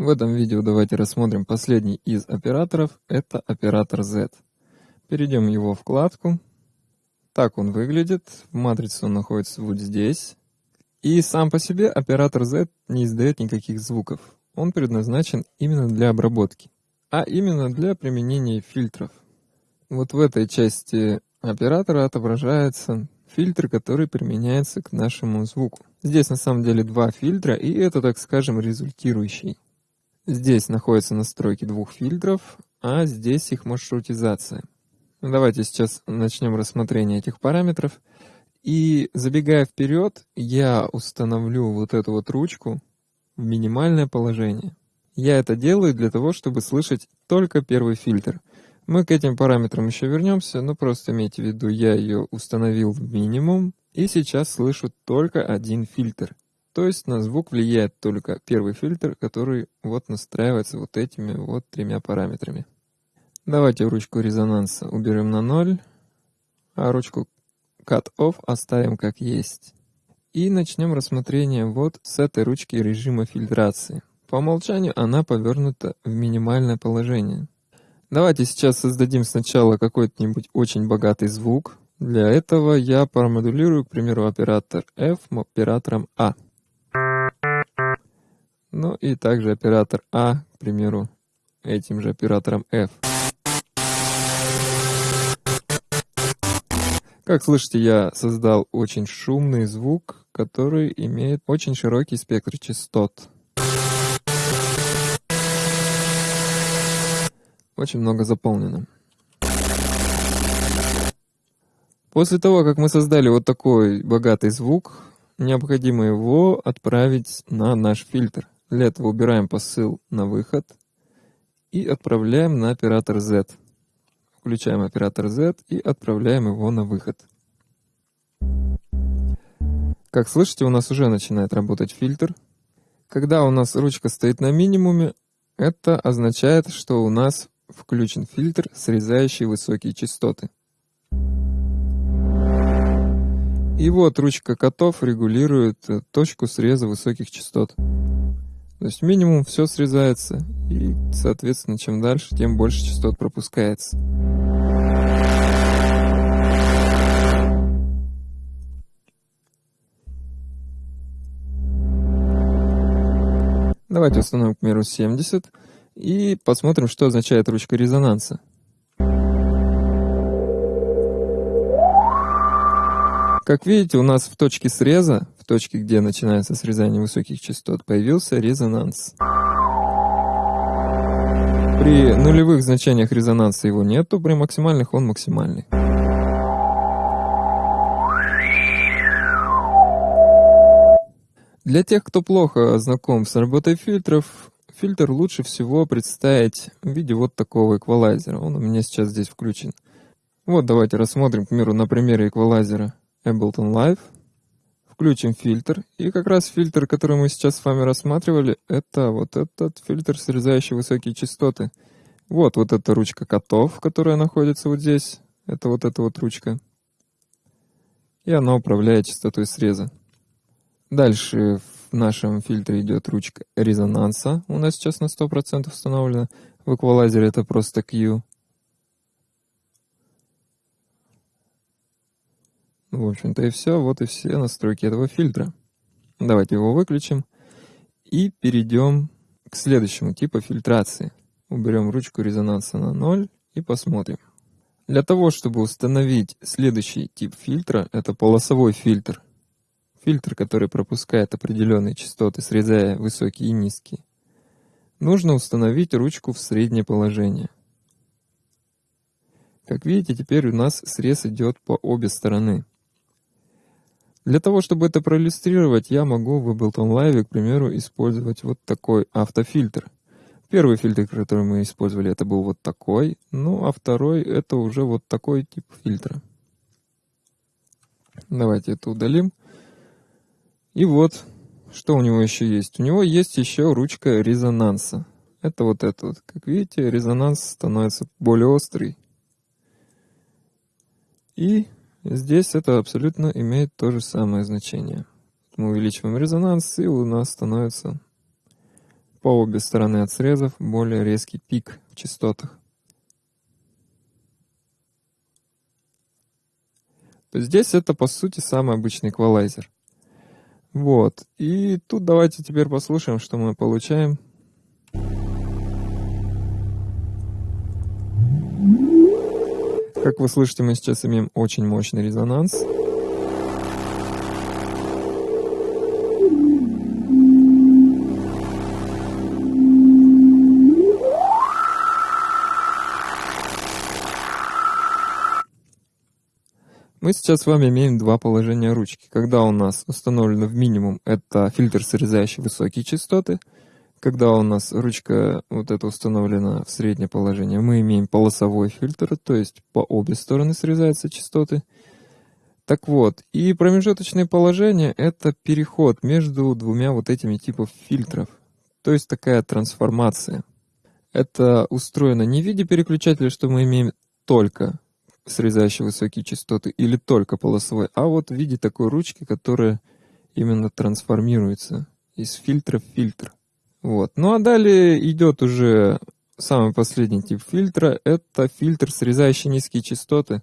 В этом видео давайте рассмотрим последний из операторов, это оператор Z. Перейдем в его вкладку. Так он выглядит, в матрице он находится вот здесь. И сам по себе оператор Z не издает никаких звуков. Он предназначен именно для обработки, а именно для применения фильтров. Вот в этой части оператора отображается фильтр, который применяется к нашему звуку. Здесь на самом деле два фильтра, и это, так скажем, результирующий. Здесь находятся настройки двух фильтров, а здесь их маршрутизация. Давайте сейчас начнем рассмотрение этих параметров. И забегая вперед, я установлю вот эту вот ручку в минимальное положение. Я это делаю для того, чтобы слышать только первый фильтр. Мы к этим параметрам еще вернемся, но просто имейте в виду, я ее установил в минимум, и сейчас слышу только один фильтр. То есть на звук влияет только первый фильтр, который вот настраивается вот этими вот тремя параметрами. Давайте ручку резонанса уберем на 0, а ручку Cut Off оставим как есть. И начнем рассмотрение вот с этой ручки режима фильтрации. По умолчанию она повернута в минимальное положение. Давайте сейчас создадим сначала какой-нибудь очень богатый звук. Для этого я промодулирую, к примеру, оператор F оператором A. Ну и также оператор А, к примеру, этим же оператором F. Как слышите, я создал очень шумный звук, который имеет очень широкий спектр частот. Очень много заполнено. После того, как мы создали вот такой богатый звук, необходимо его отправить на наш фильтр. Для этого убираем посыл на выход и отправляем на оператор Z. Включаем оператор Z и отправляем его на выход. Как слышите, у нас уже начинает работать фильтр. Когда у нас ручка стоит на минимуме, это означает, что у нас включен фильтр, срезающий высокие частоты. И вот ручка котов регулирует э, точку среза высоких частот. То есть минимум все срезается, и, соответственно, чем дальше, тем больше частот пропускается. Давайте установим, к примеру, 70 и посмотрим, что означает ручка резонанса. Как видите, у нас в точке среза, точке, где начинается срезание высоких частот, появился резонанс. При нулевых значениях резонанса его нету, при максимальных он максимальный. Для тех, кто плохо знаком с работой фильтров, фильтр лучше всего представить в виде вот такого эквалайзера. Он у меня сейчас здесь включен. Вот давайте рассмотрим, к примеру, на примере эквалайзера. Ableton Live. Включим фильтр. И как раз фильтр, который мы сейчас с вами рассматривали, это вот этот фильтр, срезающий высокие частоты. Вот, вот эта ручка котов, которая находится вот здесь. Это вот эта вот ручка. И она управляет частотой среза. Дальше в нашем фильтре идет ручка резонанса. У нас сейчас на 100% установлена. В эквалайзере это просто Q. В общем-то и все. Вот и все настройки этого фильтра. Давайте его выключим. И перейдем к следующему типу фильтрации. Уберем ручку резонанса на 0 и посмотрим. Для того, чтобы установить следующий тип фильтра, это полосовой фильтр. Фильтр, который пропускает определенные частоты, срезая высокие и низкие. Нужно установить ручку в среднее положение. Как видите, теперь у нас срез идет по обе стороны. Для того, чтобы это проиллюстрировать, я могу в Ableton Live, к примеру, использовать вот такой автофильтр. Первый фильтр, который мы использовали, это был вот такой, ну а второй это уже вот такой тип фильтра. Давайте это удалим. И вот, что у него еще есть. У него есть еще ручка резонанса. Это вот это вот. Как видите, резонанс становится более острый. И Здесь это абсолютно имеет то же самое значение. Мы увеличиваем резонанс, и у нас становится по обе стороны от срезов более резкий пик в частотах. То здесь это по сути самый обычный эквалайзер. Вот. И тут давайте теперь послушаем, что мы получаем. Как вы слышите, мы сейчас имеем очень мощный резонанс. Мы сейчас с вами имеем два положения ручки. Когда у нас установлено в минимум, это фильтр, срезающий высокие частоты. Когда у нас ручка вот эта установлена в среднее положение, мы имеем полосовой фильтр, то есть по обе стороны срезаются частоты. Так вот, и промежуточное положение — это переход между двумя вот этими типов фильтров. То есть такая трансформация. Это устроено не в виде переключателя, что мы имеем только срезающий высокие частоты, или только полосовой, а вот в виде такой ручки, которая именно трансформируется из фильтра в фильтр. Вот. Ну а далее идет уже самый последний тип фильтра. Это фильтр, срезающий низкие частоты.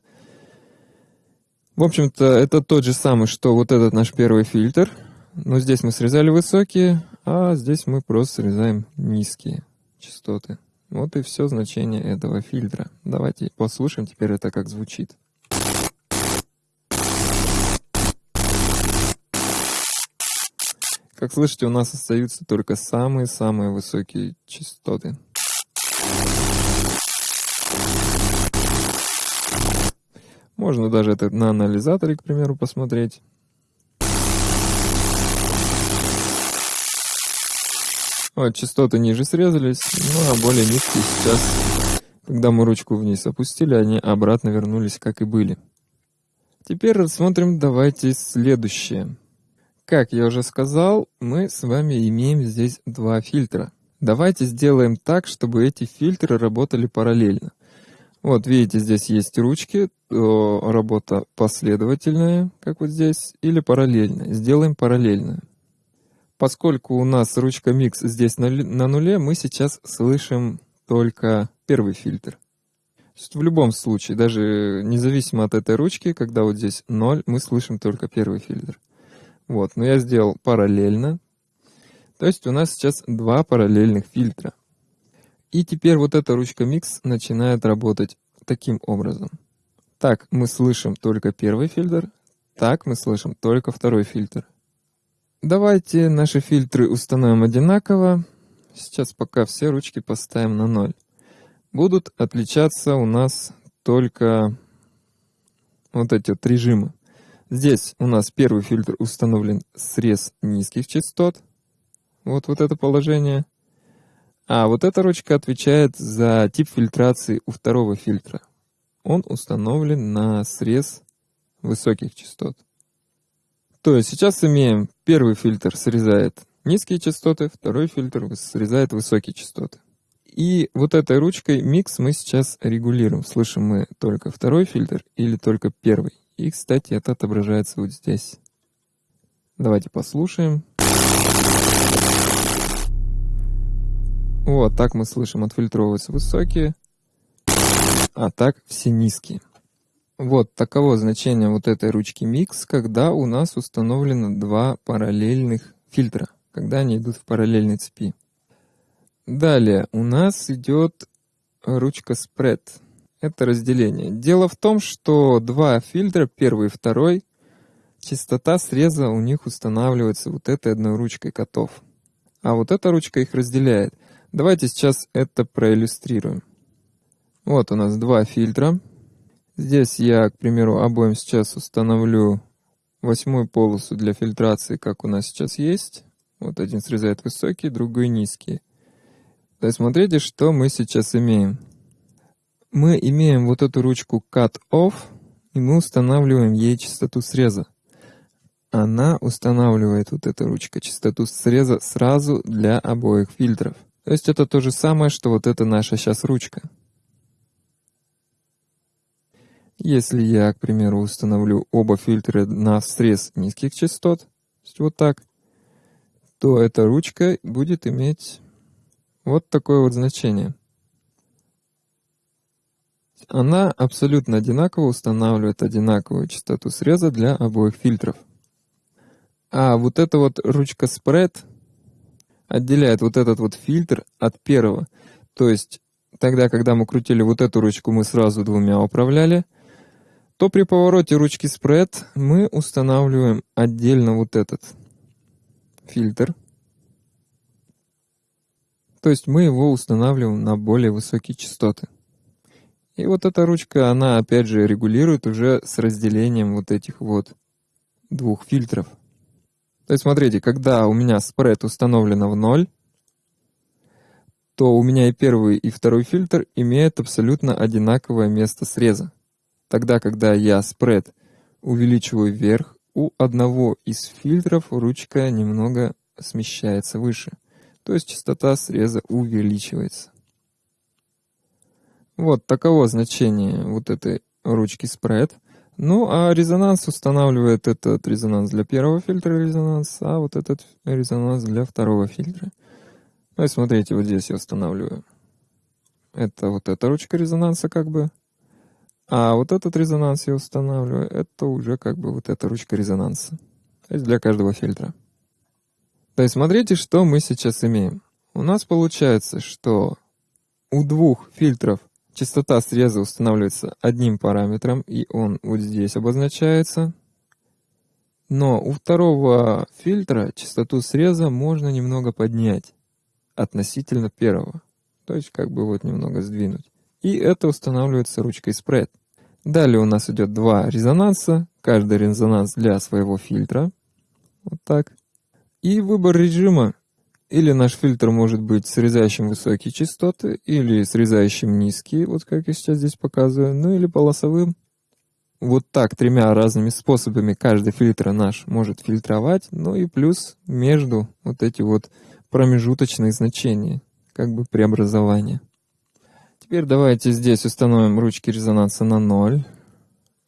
В общем-то, это тот же самый, что вот этот наш первый фильтр. Но здесь мы срезали высокие, а здесь мы просто срезаем низкие частоты. Вот и все значение этого фильтра. Давайте послушаем теперь это как звучит. Как слышите, у нас остаются только самые-самые высокие частоты. Можно даже это на анализаторе, к примеру, посмотреть. Вот, частоты ниже срезались, ну а более низкие сейчас, когда мы ручку вниз опустили, они обратно вернулись, как и были. Теперь рассмотрим давайте следующее. Как я уже сказал, мы с вами имеем здесь два фильтра. Давайте сделаем так, чтобы эти фильтры работали параллельно. Вот видите, здесь есть ручки, работа последовательная, как вот здесь, или параллельная. Сделаем параллельную. Поскольку у нас ручка микс здесь на, на нуле, мы сейчас слышим только первый фильтр. в любом случае, даже независимо от этой ручки, когда вот здесь 0, мы слышим только первый фильтр. Вот, но я сделал параллельно. То есть у нас сейчас два параллельных фильтра. И теперь вот эта ручка микс начинает работать таким образом. Так мы слышим только первый фильтр, так мы слышим только второй фильтр. Давайте наши фильтры установим одинаково. Сейчас пока все ручки поставим на 0. Будут отличаться у нас только вот эти вот режимы. Здесь у нас первый фильтр установлен срез низких частот. Вот, вот это положение. А вот эта ручка отвечает за тип фильтрации у второго фильтра. Он установлен на срез высоких частот. То есть сейчас имеем первый фильтр срезает низкие частоты, второй фильтр срезает высокие частоты. И вот этой ручкой микс мы сейчас регулируем. Слышим мы только второй фильтр или только первый. И, кстати, это отображается вот здесь. Давайте послушаем. Вот, так мы слышим, отфильтровываются высокие, а так все низкие. Вот таково значение вот этой ручки Mix, когда у нас установлено два параллельных фильтра, когда они идут в параллельной цепи. Далее у нас идет ручка Spread. Это разделение. Дело в том, что два фильтра, первый и второй, частота среза у них устанавливается вот этой одной ручкой котов. А вот эта ручка их разделяет. Давайте сейчас это проиллюстрируем. Вот у нас два фильтра. Здесь я, к примеру, обоим сейчас установлю восьмую полосу для фильтрации, как у нас сейчас есть. Вот один срезает высокий, другой низкий. То есть смотрите, что мы сейчас имеем. Мы имеем вот эту ручку Cut Off, и мы устанавливаем ей частоту среза. Она устанавливает вот эта ручка частоту среза сразу для обоих фильтров. То есть это то же самое, что вот эта наша сейчас ручка. Если я, к примеру, установлю оба фильтра на срез низких частот, вот так, то эта ручка будет иметь вот такое вот значение. Она абсолютно одинаково устанавливает одинаковую частоту среза для обоих фильтров. А вот эта вот ручка spread отделяет вот этот вот фильтр от первого. То есть тогда, когда мы крутили вот эту ручку, мы сразу двумя управляли, то при повороте ручки spread мы устанавливаем отдельно вот этот фильтр. То есть мы его устанавливаем на более высокие частоты. И вот эта ручка, она опять же регулирует уже с разделением вот этих вот двух фильтров. То есть смотрите, когда у меня спред установлено в ноль, то у меня и первый, и второй фильтр имеют абсолютно одинаковое место среза. Тогда, когда я спред увеличиваю вверх, у одного из фильтров ручка немного смещается выше. То есть частота среза увеличивается. Вот таково значение вот этой ручки spread. Ну, а резонанс устанавливает этот резонанс для первого фильтра резонанс, а вот этот резонанс для второго фильтра. Ну и смотрите, вот здесь я устанавливаю. Это вот эта ручка резонанса как бы. А вот этот резонанс я устанавливаю, это уже как бы вот эта ручка резонанса. То есть для каждого фильтра. То есть смотрите, что мы сейчас имеем. У нас получается, что у двух фильтров Частота среза устанавливается одним параметром, и он вот здесь обозначается. Но у второго фильтра частоту среза можно немного поднять относительно первого. То есть как бы вот немного сдвинуть. И это устанавливается ручкой spread. Далее у нас идет два резонанса, каждый резонанс для своего фильтра. Вот так. И выбор режима или наш фильтр может быть срезающим высокие частоты, или срезающим низкие, вот как я сейчас здесь показываю, ну или полосовым. Вот так тремя разными способами каждый фильтр наш может фильтровать, ну и плюс между вот эти вот промежуточные значения, как бы преобразования. Теперь давайте здесь установим ручки резонанса на 0.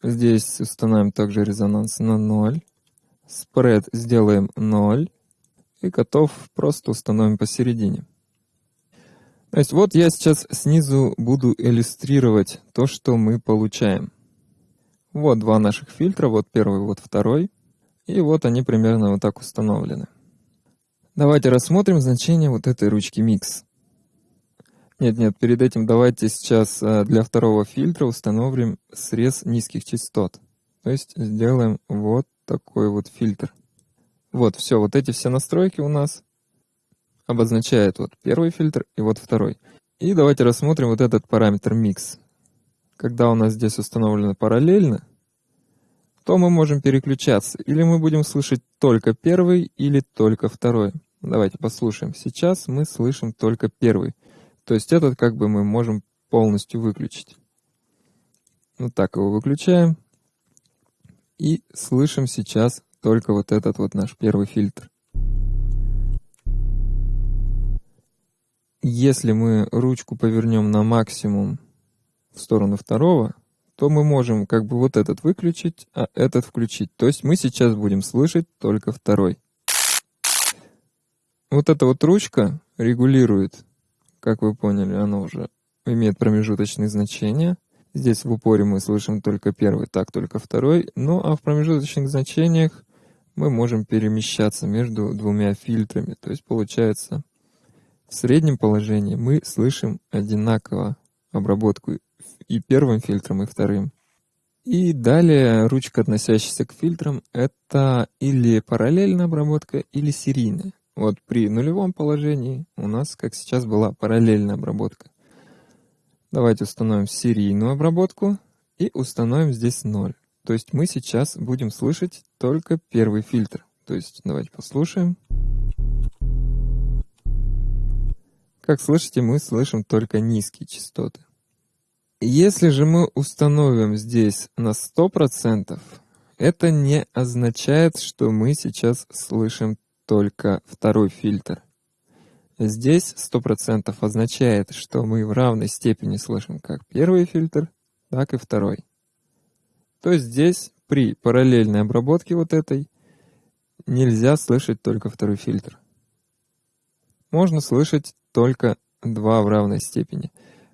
Здесь установим также резонанс на 0. Спред сделаем 0 и котов просто установим посередине. То есть вот я сейчас снизу буду иллюстрировать то, что мы получаем. Вот два наших фильтра, вот первый, вот второй. И вот они примерно вот так установлены. Давайте рассмотрим значение вот этой ручки Mix. Нет-нет, перед этим давайте сейчас э, для второго фильтра установим срез низких частот. То есть сделаем вот такой вот фильтр. Вот, все, вот эти все настройки у нас обозначают вот первый фильтр и вот второй. И давайте рассмотрим вот этот параметр mix. Когда у нас здесь установлено параллельно, то мы можем переключаться. Или мы будем слышать только первый, или только второй. Давайте послушаем. Сейчас мы слышим только первый. То есть этот как бы мы можем полностью выключить. Вот так его выключаем. И слышим сейчас только вот этот вот наш первый фильтр. Если мы ручку повернем на максимум в сторону второго, то мы можем как бы вот этот выключить, а этот включить. То есть мы сейчас будем слышать только второй. Вот эта вот ручка регулирует, как вы поняли, она уже имеет промежуточные значения. Здесь в упоре мы слышим только первый, так только второй. Ну а в промежуточных значениях мы можем перемещаться между двумя фильтрами. То есть получается, в среднем положении мы слышим одинаково обработку и первым фильтром, и вторым. И далее ручка, относящаяся к фильтрам, это или параллельная обработка, или серийная. Вот при нулевом положении у нас, как сейчас, была параллельная обработка. Давайте установим серийную обработку и установим здесь 0. То есть мы сейчас будем слышать только первый фильтр. То есть давайте послушаем. Как слышите, мы слышим только низкие частоты. Если же мы установим здесь на 100%, это не означает, что мы сейчас слышим только второй фильтр. Здесь 100% означает, что мы в равной степени слышим как первый фильтр, так и второй то здесь при параллельной обработке вот этой нельзя слышать только второй фильтр. Можно слышать только 2 в равной степени.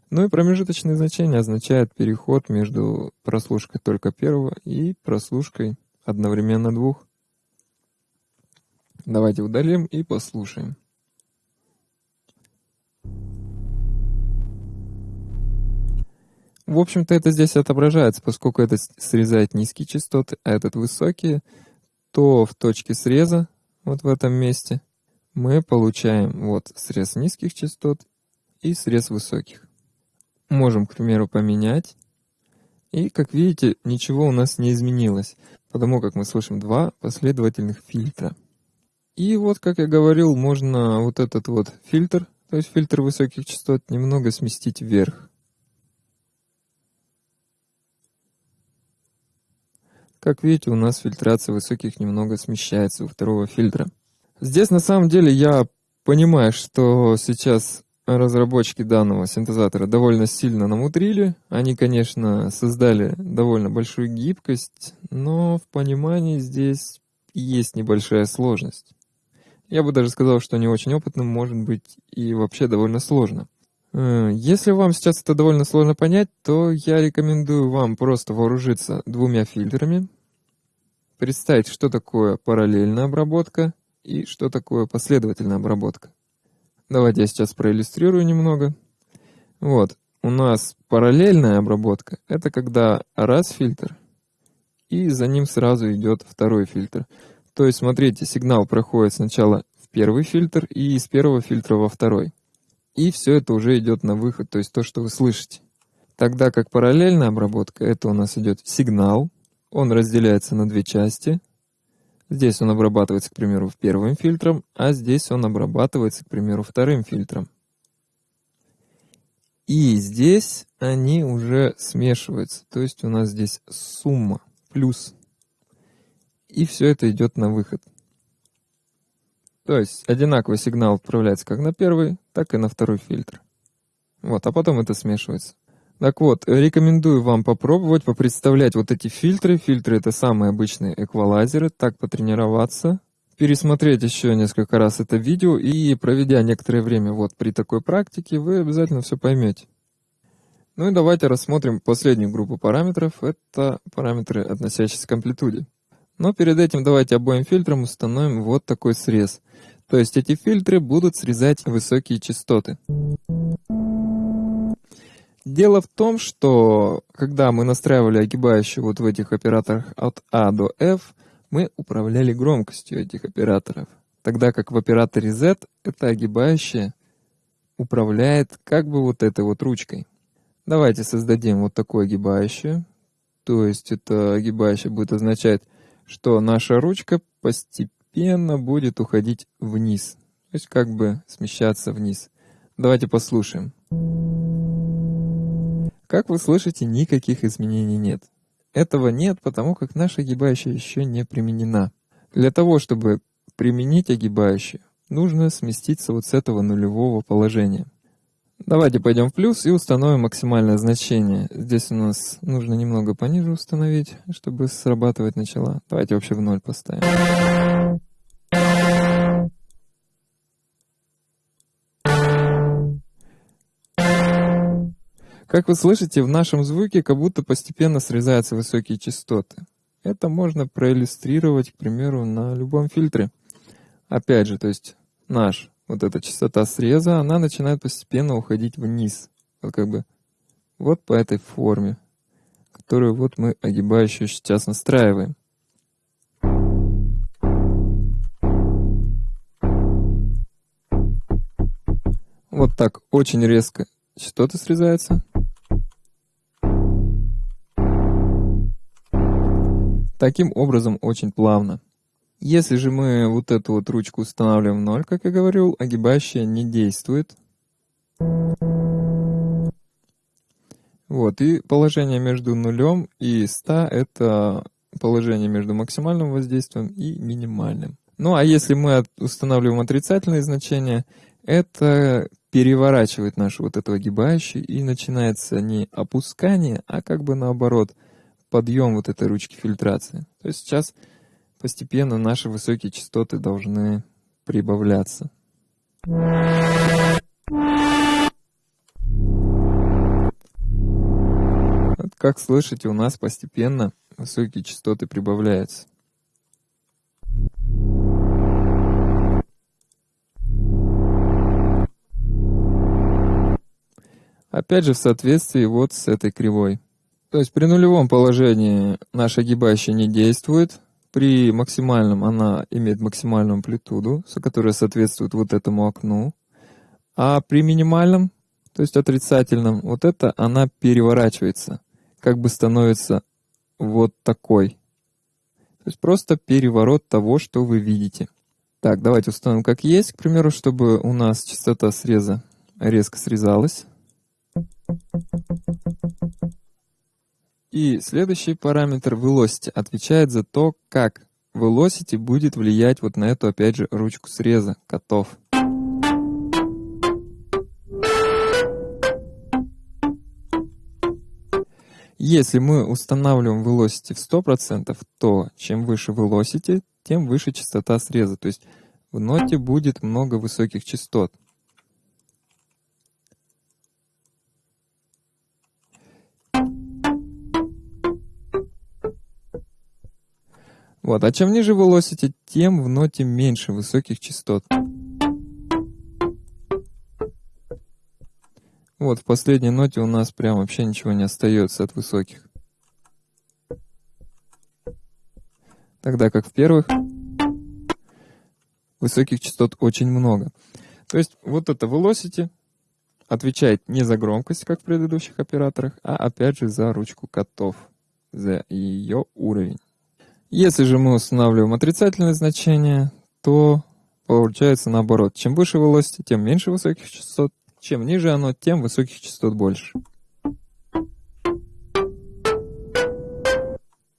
Ну и промежуточные значения означают переход между прослушкой только первого и прослушкой одновременно двух. Давайте удалим и послушаем. В общем-то, это здесь отображается, поскольку это срезает низкие частоты, а этот высокие, то в точке среза, вот в этом месте, мы получаем вот срез низких частот и срез высоких. Можем, к примеру, поменять. И, как видите, ничего у нас не изменилось, потому как мы слышим два последовательных фильтра. И вот, как я говорил, можно вот этот вот фильтр, то есть фильтр высоких частот, немного сместить вверх. Как видите, у нас фильтрация высоких немного смещается у второго фильтра. Здесь на самом деле я понимаю, что сейчас разработчики данного синтезатора довольно сильно намудрили. Они, конечно, создали довольно большую гибкость, но в понимании здесь есть небольшая сложность. Я бы даже сказал, что не очень опытным может быть и вообще довольно сложно. Э, если вам сейчас это довольно сложно понять, то я рекомендую вам просто вооружиться двумя фильтрами, представить, что такое параллельная обработка и что такое последовательная обработка. Давайте я сейчас проиллюстрирую немного. Вот, у нас параллельная обработка — это когда раз фильтр, и за ним сразу идет второй фильтр. То есть, смотрите, сигнал проходит сначала в первый фильтр и из первого фильтра во второй. И все это уже идет на выход, то есть то, что вы слышите. Тогда как параллельная обработка, это у нас идет сигнал, он разделяется на две части. Здесь он обрабатывается, к примеру, первым фильтром, а здесь он обрабатывается, к примеру, вторым фильтром. И здесь они уже смешиваются, то есть у нас здесь сумма, плюс. И все это идет на выход. То есть одинаковый сигнал отправляется как на первый, так и на второй фильтр. Вот, а потом это смешивается. Так вот, рекомендую вам попробовать попредставлять вот эти фильтры. Фильтры — это самые обычные эквалайзеры. Так потренироваться, пересмотреть еще несколько раз это видео и проведя некоторое время вот при такой практике, вы обязательно все поймете. Ну и давайте рассмотрим последнюю группу параметров. Это параметры, относящиеся к амплитуде. Но перед этим давайте обоим фильтрам установим вот такой срез. То есть эти фильтры будут срезать высокие частоты. Дело в том, что когда мы настраивали огибающие вот в этих операторах от А до F, мы управляли громкостью этих операторов. Тогда как в операторе Z это огибающее управляет как бы вот этой вот ручкой. Давайте создадим вот такое огибающее. То есть это огибающее будет означать, что наша ручка постепенно будет уходить вниз. То есть как бы смещаться вниз. Давайте послушаем. Как вы слышите, никаких изменений нет. Этого нет, потому как наша огибающая еще не применена. Для того, чтобы применить огибающую, нужно сместиться вот с этого нулевого положения. Давайте пойдем в плюс и установим максимальное значение. Здесь у нас нужно немного пониже установить, чтобы срабатывать начала. Давайте вообще в ноль поставим. Как вы слышите, в нашем звуке как будто постепенно срезаются высокие частоты. Это можно проиллюстрировать, к примеру, на любом фильтре. Опять же, то есть наш, вот эта частота среза, она начинает постепенно уходить вниз. Вот как бы вот по этой форме, которую вот мы огибающую сейчас настраиваем. Вот так очень резко частоты срезаются. Таким образом, очень плавно. Если же мы вот эту вот ручку устанавливаем в 0, как я говорил, огибающая не действует. Вот, и положение между нулем и 100 — это положение между максимальным воздействием и минимальным. Ну а если мы устанавливаем отрицательные значения, это переворачивает нашу вот эту огибающую, и начинается не опускание, а как бы наоборот — подъем вот этой ручки фильтрации. То есть сейчас постепенно наши высокие частоты должны прибавляться. Вот как слышите, у нас постепенно высокие частоты прибавляются. Опять же в соответствии вот с этой кривой. То есть при нулевом положении наша огибающая не действует, при максимальном она имеет максимальную амплитуду, которая соответствует вот этому окну, а при минимальном, то есть отрицательном, вот это она переворачивается, как бы становится вот такой. То есть просто переворот того, что вы видите. Так, давайте установим как есть, к примеру, чтобы у нас частота среза резко срезалась. И следующий параметр velocity отвечает за то, как velocity будет влиять вот на эту, опять же, ручку среза котов. Если мы устанавливаем velocity в 100%, то чем выше velocity, тем выше частота среза. То есть в ноте будет много высоких частот. Вот, а чем ниже velocity, тем в ноте меньше высоких частот. Вот, в последней ноте у нас прям вообще ничего не остается от высоких. Тогда как в первых высоких частот очень много. То есть вот это velocity отвечает не за громкость, как в предыдущих операторах, а опять же за ручку котов, за ее уровень. Если же мы устанавливаем отрицательное значение, то получается наоборот. Чем выше velocity, тем меньше высоких частот. Чем ниже оно, тем высоких частот больше.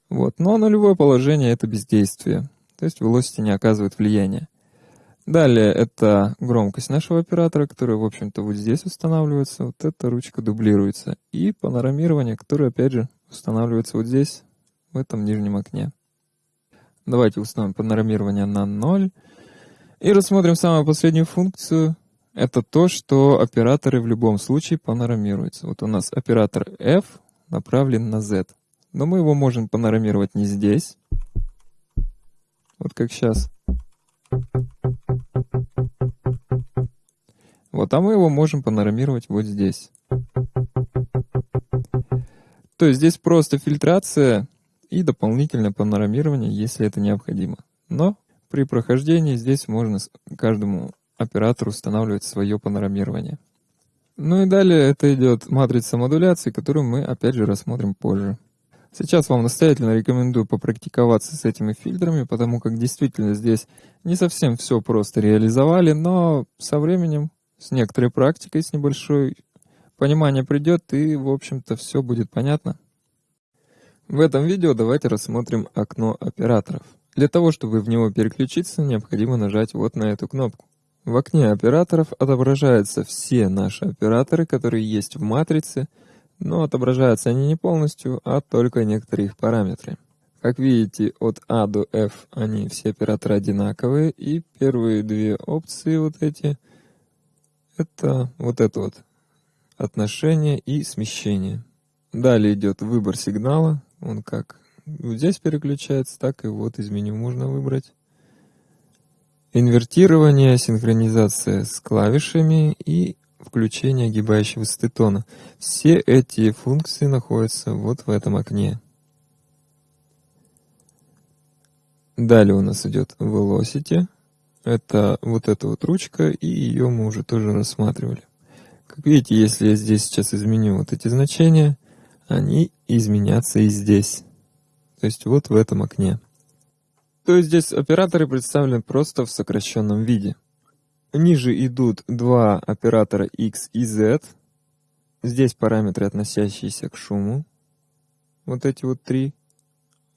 Вот. Но нулевое положение — это бездействие. То есть velocity не оказывает влияния. Далее это громкость нашего оператора, которая, в общем-то, вот здесь устанавливается. Вот эта ручка дублируется. И панорамирование, которое, опять же, устанавливается вот здесь, в этом нижнем окне. Давайте установим панорамирование на 0. И рассмотрим самую последнюю функцию. Это то, что операторы в любом случае панорамируются. Вот у нас оператор F направлен на Z. Но мы его можем панорамировать не здесь. Вот как сейчас. Вот, а мы его можем панорамировать вот здесь. То есть здесь просто фильтрация и дополнительное панорамирование, если это необходимо. Но при прохождении здесь можно каждому оператору устанавливать свое панорамирование. Ну и далее это идет матрица модуляции, которую мы опять же рассмотрим позже. Сейчас вам настоятельно рекомендую попрактиковаться с этими фильтрами, потому как действительно здесь не совсем все просто реализовали, но со временем, с некоторой практикой, с небольшой, понимание придет и, в общем-то, все будет понятно. В этом видео давайте рассмотрим окно операторов. Для того, чтобы в него переключиться, необходимо нажать вот на эту кнопку. В окне операторов отображаются все наши операторы, которые есть в матрице, но отображаются они не полностью, а только некоторые их параметры. Как видите, от A до F они все операторы одинаковые, и первые две опции вот эти, это вот это вот отношение и смещение. Далее идет выбор сигнала, он как вот здесь переключается, так и вот из меню можно выбрать. Инвертирование, синхронизация с клавишами и включение огибающего стетона. Все эти функции находятся вот в этом окне. Далее у нас идет Velocity. Это вот эта вот ручка, и ее мы уже тоже рассматривали. Как видите, если я здесь сейчас изменю вот эти значения, они изменятся и здесь. То есть вот в этом окне. То есть здесь операторы представлены просто в сокращенном виде. Ниже идут два оператора X и Z. Здесь параметры, относящиеся к шуму. Вот эти вот три.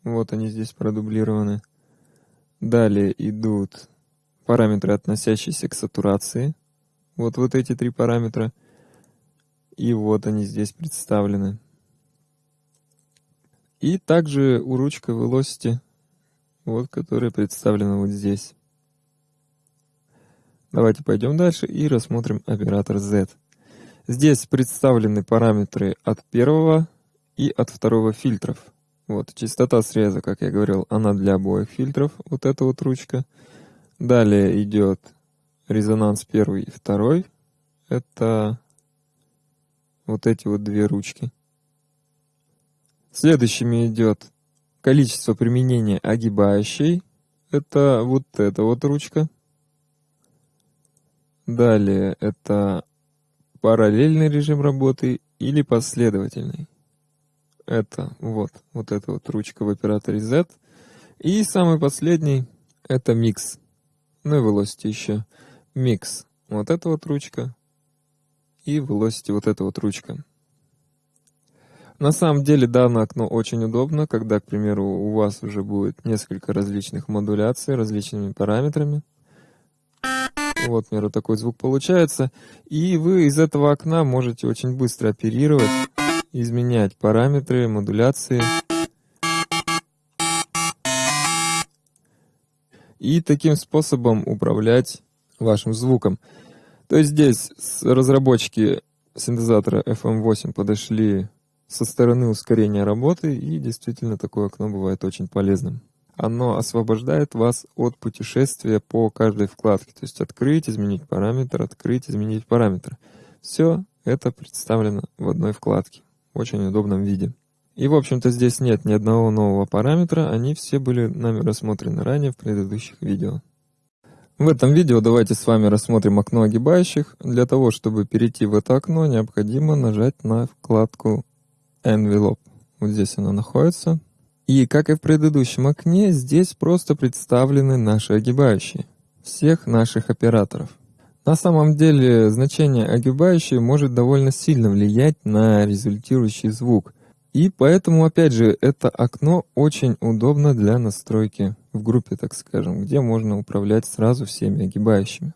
Вот они здесь продублированы. Далее идут параметры, относящиеся к сатурации. Вот вот эти три параметра. И вот они здесь представлены. И также у ручка Velocity, вот, которая представлена вот здесь. Давайте пойдем дальше и рассмотрим оператор Z. Здесь представлены параметры от первого и от второго фильтров. Вот, частота среза, как я говорил, она для обоих фильтров, вот эта вот ручка. Далее идет резонанс первый и второй. Это вот эти вот две ручки. Следующими идет количество применения огибающей. Это вот эта вот ручка. Далее это параллельный режим работы или последовательный. Это вот, вот эта вот ручка в операторе Z. И самый последний это микс. Ну и velocity еще. Микс. Вот эта вот ручка. И velocity вот эта вот ручка. На самом деле данное окно очень удобно, когда, к примеру, у вас уже будет несколько различных модуляций различными параметрами. Вот, к примеру, такой звук получается. И вы из этого окна можете очень быстро оперировать, изменять параметры, модуляции. И таким способом управлять вашим звуком. То есть здесь разработчики синтезатора FM8 подошли со стороны ускорения работы, и действительно такое окно бывает очень полезным. Оно освобождает вас от путешествия по каждой вкладке, то есть открыть, изменить параметр, открыть, изменить параметр. Все это представлено в одной вкладке, в очень удобном виде. И, в общем-то, здесь нет ни одного нового параметра, они все были нами рассмотрены ранее в предыдущих видео. В этом видео давайте с вами рассмотрим окно огибающих. Для того, чтобы перейти в это окно, необходимо нажать на вкладку Envelope. Вот здесь она находится. И, как и в предыдущем окне, здесь просто представлены наши огибающие. Всех наших операторов. На самом деле, значение огибающие может довольно сильно влиять на результирующий звук. И поэтому, опять же, это окно очень удобно для настройки в группе, так скажем, где можно управлять сразу всеми огибающими.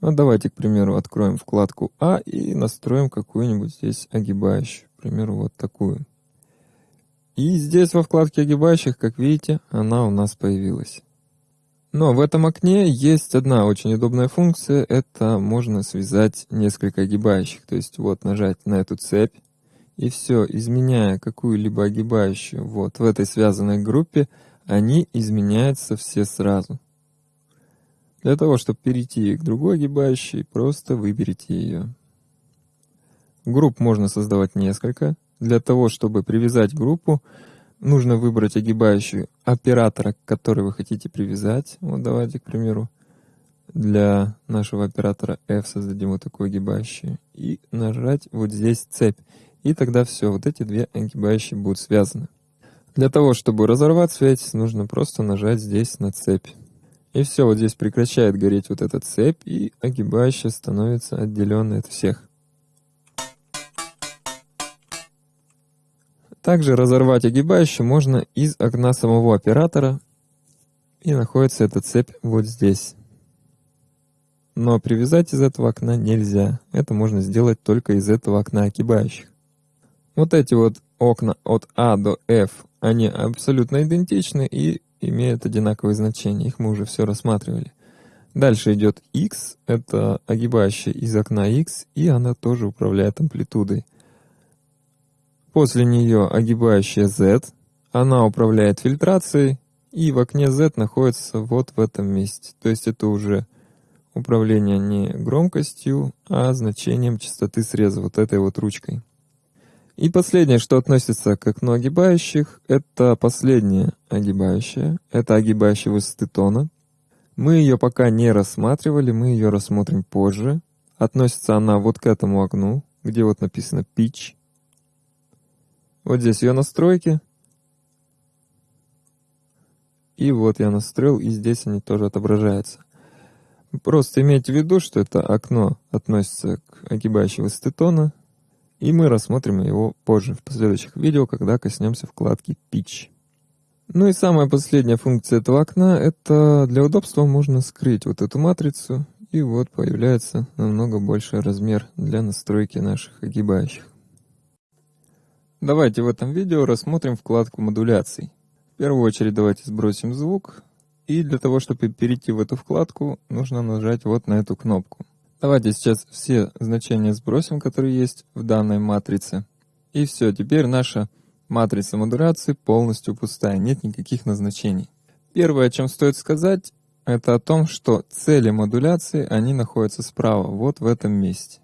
Ну, давайте, к примеру, откроем вкладку А и настроим какую-нибудь здесь огибающую примеру, вот такую. И здесь во вкладке огибающих, как видите, она у нас появилась. Но в этом окне есть одна очень удобная функция, это можно связать несколько огибающих. То есть вот нажать на эту цепь, и все, изменяя какую-либо огибающую вот в этой связанной группе, они изменяются все сразу. Для того, чтобы перейти к другой огибающей, просто выберите ее. Групп можно создавать несколько. Для того, чтобы привязать группу, нужно выбрать огибающую оператора, к которой вы хотите привязать. Вот давайте, к примеру, для нашего оператора F создадим вот такую огибающую. И нажать вот здесь цепь. И тогда все, вот эти две огибающие будут связаны. Для того, чтобы разорвать связь, нужно просто нажать здесь на цепь. И все, вот здесь прекращает гореть вот эта цепь, и огибающая становится отделенной от всех. Также разорвать огибающую можно из окна самого оператора, и находится эта цепь вот здесь. Но привязать из этого окна нельзя. Это можно сделать только из этого окна огибающих. Вот эти вот окна от А до F, они абсолютно идентичны и имеют одинаковые значения. Их мы уже все рассматривали. Дальше идет X, это огибающая из окна X, и она тоже управляет амплитудой. После нее огибающая Z, она управляет фильтрацией, и в окне Z находится вот в этом месте. То есть это уже управление не громкостью, а значением частоты среза, вот этой вот ручкой. И последнее, что относится к окну огибающих, это последняя огибающая. Это огибающая высоты тона. Мы ее пока не рассматривали, мы ее рассмотрим позже. Относится она вот к этому окну, где вот написано pitch. Вот здесь ее настройки. И вот я настроил, и здесь они тоже отображаются. Просто имейте в виду, что это окно относится к огибающей высоты тона, и мы рассмотрим его позже в последующих видео, когда коснемся вкладки Pitch. Ну и самая последняя функция этого окна, это для удобства можно скрыть вот эту матрицу, и вот появляется намного больший размер для настройки наших огибающих. Давайте в этом видео рассмотрим вкладку модуляций. В первую очередь давайте сбросим звук. И для того, чтобы перейти в эту вкладку, нужно нажать вот на эту кнопку. Давайте сейчас все значения сбросим, которые есть в данной матрице. И все, теперь наша Матрица модуляции полностью пустая, нет никаких назначений. Первое, о чем стоит сказать, это о том, что цели модуляции, они находятся справа, вот в этом месте.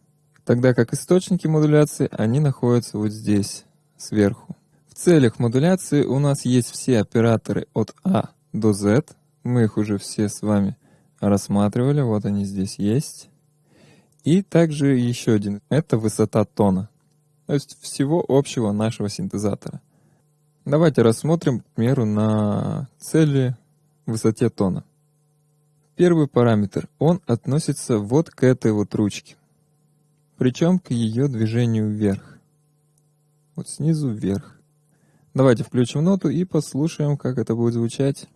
Тогда как источники модуляции, они находятся вот здесь, сверху. В целях модуляции у нас есть все операторы от А до Z. Мы их уже все с вами рассматривали, вот они здесь есть. И также еще один, это высота тона. То есть всего общего нашего синтезатора. Давайте рассмотрим, к примеру, на цели высоте тона. Первый параметр, он относится вот к этой вот ручке. Причем к ее движению вверх. Вот снизу вверх. Давайте включим ноту и послушаем, как это будет звучать.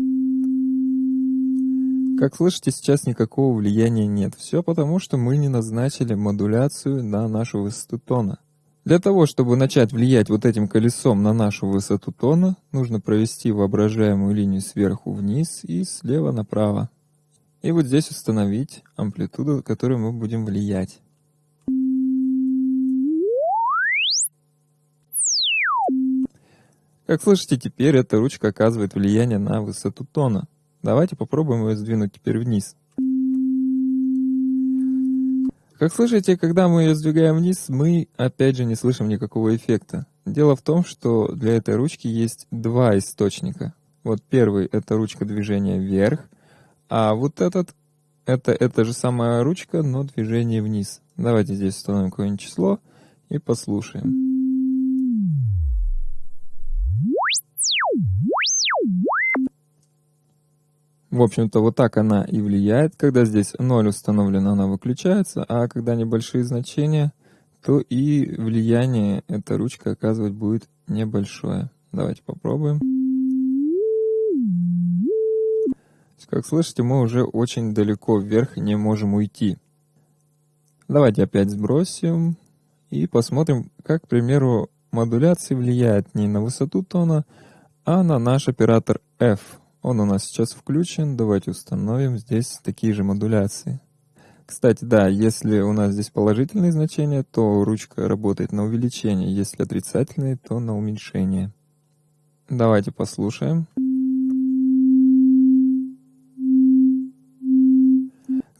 Как слышите, сейчас никакого влияния нет. Все потому, что мы не назначили модуляцию на нашу высоту тона. Для того, чтобы начать влиять вот этим колесом на нашу высоту тона, нужно провести воображаемую линию сверху вниз и слева направо. И вот здесь установить амплитуду, которую мы будем влиять. Как слышите, теперь эта ручка оказывает влияние на высоту тона. Давайте попробуем ее сдвинуть теперь вниз. Как слышите, когда мы ее сдвигаем вниз, мы опять же не слышим никакого эффекта. Дело в том, что для этой ручки есть два источника. Вот первый — это ручка движения вверх, а вот этот — это эта же самая ручка, но движение вниз. Давайте здесь установим какое-нибудь число и послушаем. В общем-то, вот так она и влияет. Когда здесь 0 установлено, она выключается, а когда небольшие значения, то и влияние эта ручка оказывать будет небольшое. Давайте попробуем. Как слышите, мы уже очень далеко вверх не можем уйти. Давайте опять сбросим и посмотрим, как, к примеру, модуляция влияет не на высоту тона, а на наш оператор F. Он у нас сейчас включен. Давайте установим здесь такие же модуляции. Кстати, да, если у нас здесь положительные значения, то ручка работает на увеличение. Если отрицательные, то на уменьшение. Давайте послушаем.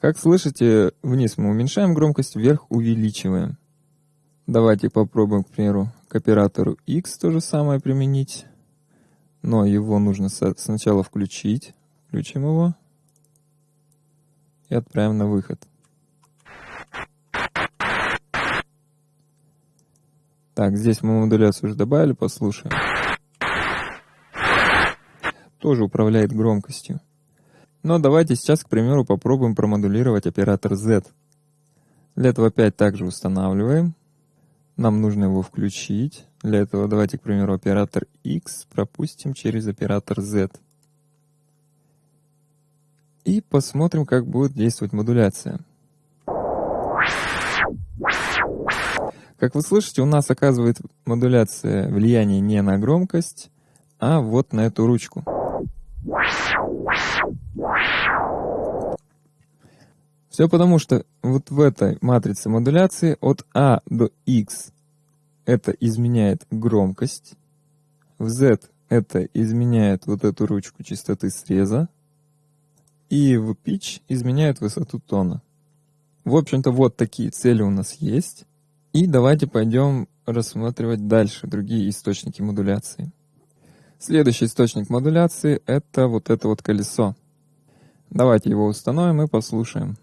Как слышите, вниз мы уменьшаем громкость, вверх увеличиваем. Давайте попробуем, к примеру, к оператору X то же самое применить но его нужно сначала включить. Включим его и отправим на выход. Так, здесь мы модуляцию уже добавили, послушаем. Тоже управляет громкостью. Но давайте сейчас, к примеру, попробуем промодулировать оператор Z. Для этого опять также устанавливаем. Нам нужно его включить. Для этого давайте, к примеру, оператор X пропустим через оператор Z. И посмотрим, как будет действовать модуляция. Как вы слышите, у нас оказывает модуляция влияние не на громкость, а вот на эту ручку. Все потому, что вот в этой матрице модуляции от А до X это изменяет громкость, в Z это изменяет вот эту ручку частоты среза, и в pitch изменяет высоту тона. В общем-то, вот такие цели у нас есть. И давайте пойдем рассматривать дальше другие источники модуляции. Следующий источник модуляции — это вот это вот колесо. Давайте его установим и послушаем.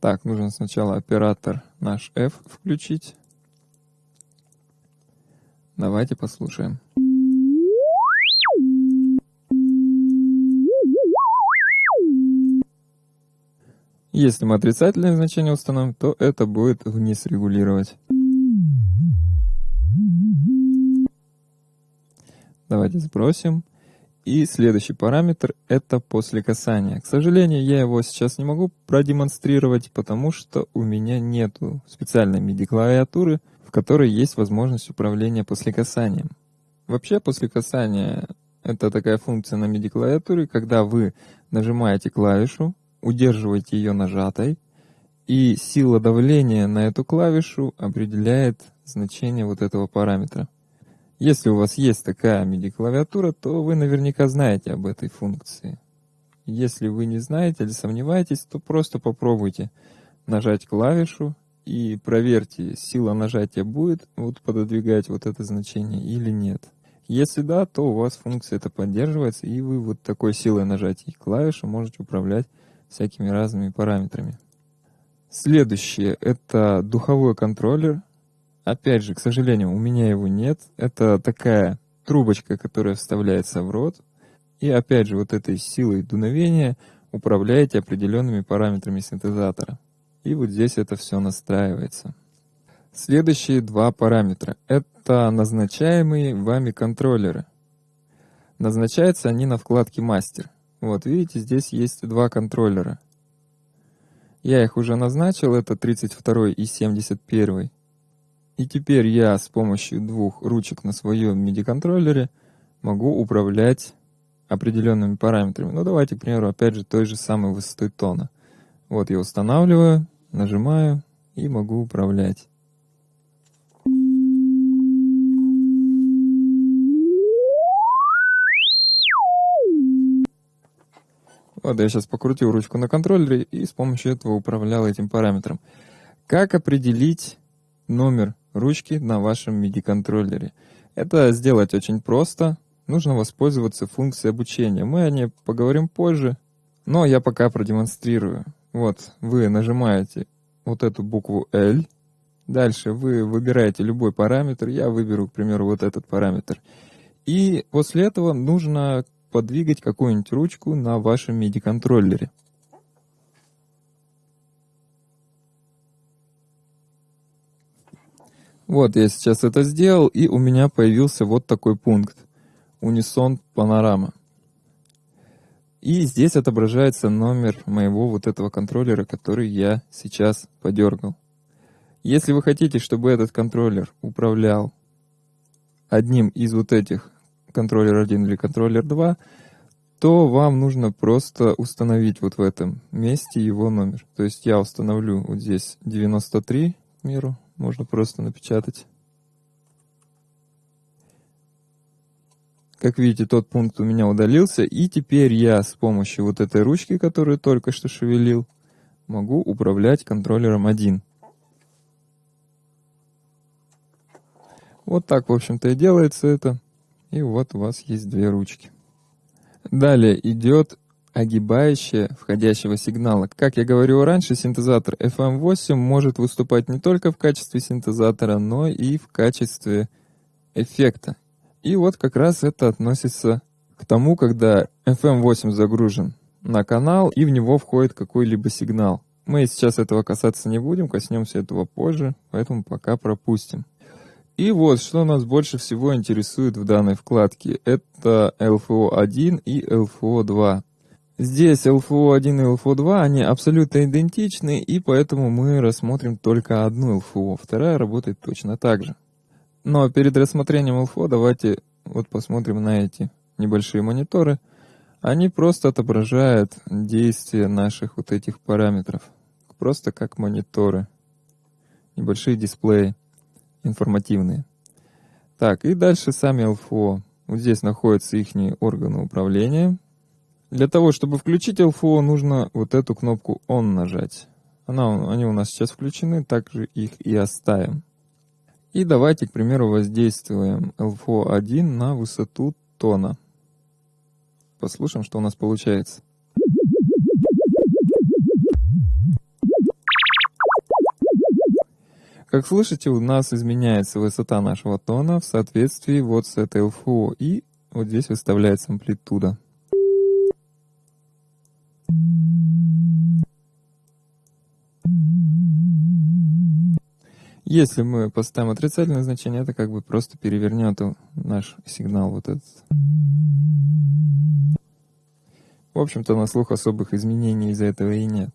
Так, нужно сначала оператор наш F включить. Давайте послушаем. Если мы отрицательное значение установим, то это будет вниз регулировать. Давайте сбросим. И следующий параметр — это после касания. К сожалению, я его сейчас не могу продемонстрировать, потому что у меня нету специальной MIDI-клавиатуры, в которой есть возможность управления после касанием. Вообще, после касания — это такая функция на MIDI-клавиатуре, когда вы нажимаете клавишу, удерживаете ее нажатой, И сила давления на эту клавишу определяет значение вот этого параметра. Если у вас есть такая MIDI-клавиатура, то вы наверняка знаете об этой функции. Если вы не знаете или сомневаетесь, то просто попробуйте нажать клавишу и проверьте, сила нажатия будет вот пододвигать вот это значение или нет. Если да, то у вас функция это поддерживается, и вы вот такой силой нажатия клавиши можете управлять всякими разными параметрами. Следующее — это духовой контроллер. Опять же, к сожалению, у меня его нет. Это такая трубочка, которая вставляется в рот. И опять же, вот этой силой дуновения управляете определенными параметрами синтезатора. И вот здесь это все настраивается. Следующие два параметра — это назначаемые вами контроллеры. Назначаются они на вкладке «Мастер». Вот, видите, здесь есть два контроллера. Я их уже назначил, это 32 и 71. И теперь я с помощью двух ручек на своем MIDI-контроллере могу управлять определенными параметрами. Ну, давайте, к примеру, опять же, той же самой высотой тона. Вот я устанавливаю, нажимаю и могу управлять. Вот я сейчас покрутил ручку на контроллере и с помощью этого управлял этим параметром. Как определить номер ручки на вашем MIDI-контроллере? Это сделать очень просто. Нужно воспользоваться функцией обучения. Мы о ней поговорим позже, но я пока продемонстрирую. Вот, вы нажимаете вот эту букву L. Дальше вы выбираете любой параметр. Я выберу, к примеру, вот этот параметр. И после этого нужно подвигать какую-нибудь ручку на вашем MIDI-контроллере. Вот я сейчас это сделал, и у меня появился вот такой пункт. Унисон панорама. И здесь отображается номер моего вот этого контроллера, который я сейчас подергал. Если вы хотите, чтобы этот контроллер управлял одним из вот этих контроллер 1 или контроллер 2, то вам нужно просто установить вот в этом месте его номер. То есть я установлю вот здесь 93, к миру, можно просто напечатать. Как видите, тот пункт у меня удалился, и теперь я с помощью вот этой ручки, которую только что шевелил, могу управлять контроллером 1. Вот так, в общем-то, и делается это. И вот у вас есть две ручки. Далее идет огибающее входящего сигнала. Как я говорил раньше, синтезатор FM8 может выступать не только в качестве синтезатора, но и в качестве эффекта. И вот как раз это относится к тому, когда FM8 загружен на канал и в него входит какой-либо сигнал. Мы сейчас этого касаться не будем, коснемся этого позже, поэтому пока пропустим. И вот, что нас больше всего интересует в данной вкладке, это LFO1 и LFO2. Здесь LFO1 и LFO2, они абсолютно идентичны, и поэтому мы рассмотрим только одну LFO, вторая работает точно так же. Но перед рассмотрением LFO давайте вот посмотрим на эти небольшие мониторы. Они просто отображают действие наших вот этих параметров. Просто как мониторы. Небольшие дисплеи информативные. Так, и дальше сами LFO. Вот здесь находятся их органы управления. Для того, чтобы включить LFO, нужно вот эту кнопку ON нажать. Она, они у нас сейчас включены, также их и оставим. И давайте, к примеру, воздействуем LFO1 на высоту тона. Послушаем, что у нас получается. Как слышите, у нас изменяется высота нашего тона в соответствии вот с этой LFO, и вот здесь выставляется амплитуда. Если мы поставим отрицательное значение, это как бы просто перевернет наш сигнал вот этот. В общем-то, на слух особых изменений из-за этого и нет.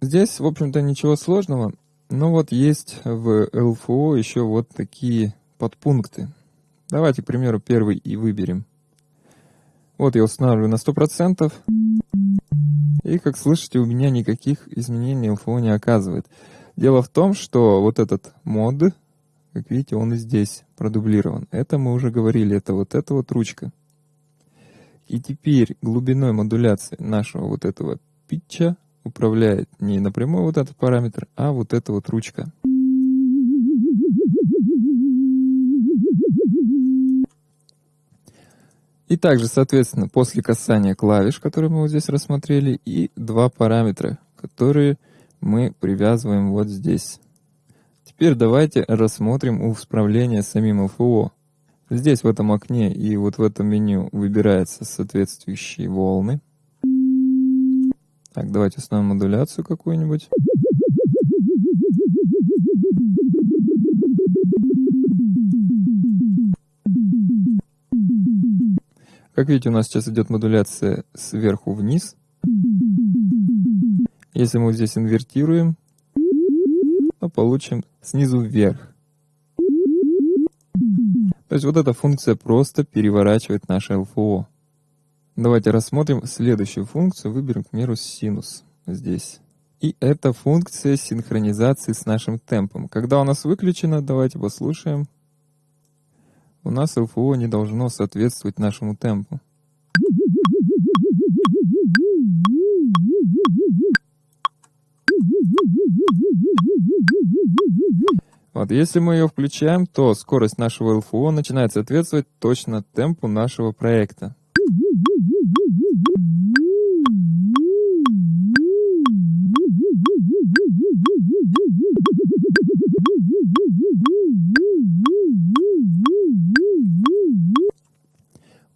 Здесь, в общем-то, ничего сложного. Но вот есть в LFO еще вот такие подпункты. Давайте, к примеру, первый и выберем. Вот я устанавливаю на 100%. И, как слышите, у меня никаких изменений LFO не оказывает. Дело в том, что вот этот мод, как видите, он и здесь продублирован. Это мы уже говорили, это вот эта вот ручка. И теперь глубиной модуляции нашего вот этого питча управляет не напрямую вот этот параметр, а вот эта вот ручка. И также, соответственно, после касания клавиш, которые мы вот здесь рассмотрели, и два параметра, которые мы привязываем вот здесь. Теперь давайте рассмотрим управление самим ЛФО. Здесь в этом окне и вот в этом меню выбираются соответствующие волны. Так, давайте установим модуляцию какую-нибудь. Как видите, у нас сейчас идет модуляция сверху вниз. Если мы здесь инвертируем, то получим снизу вверх. То есть вот эта функция просто переворачивает наше ЛФО. Давайте рассмотрим следующую функцию. Выберем, к примеру, синус здесь. И это функция синхронизации с нашим темпом. Когда у нас выключено, давайте послушаем у нас ЛФО не должно соответствовать нашему темпу. Вот, если мы ее включаем, то скорость нашего ЛФО начинает соответствовать точно темпу нашего проекта.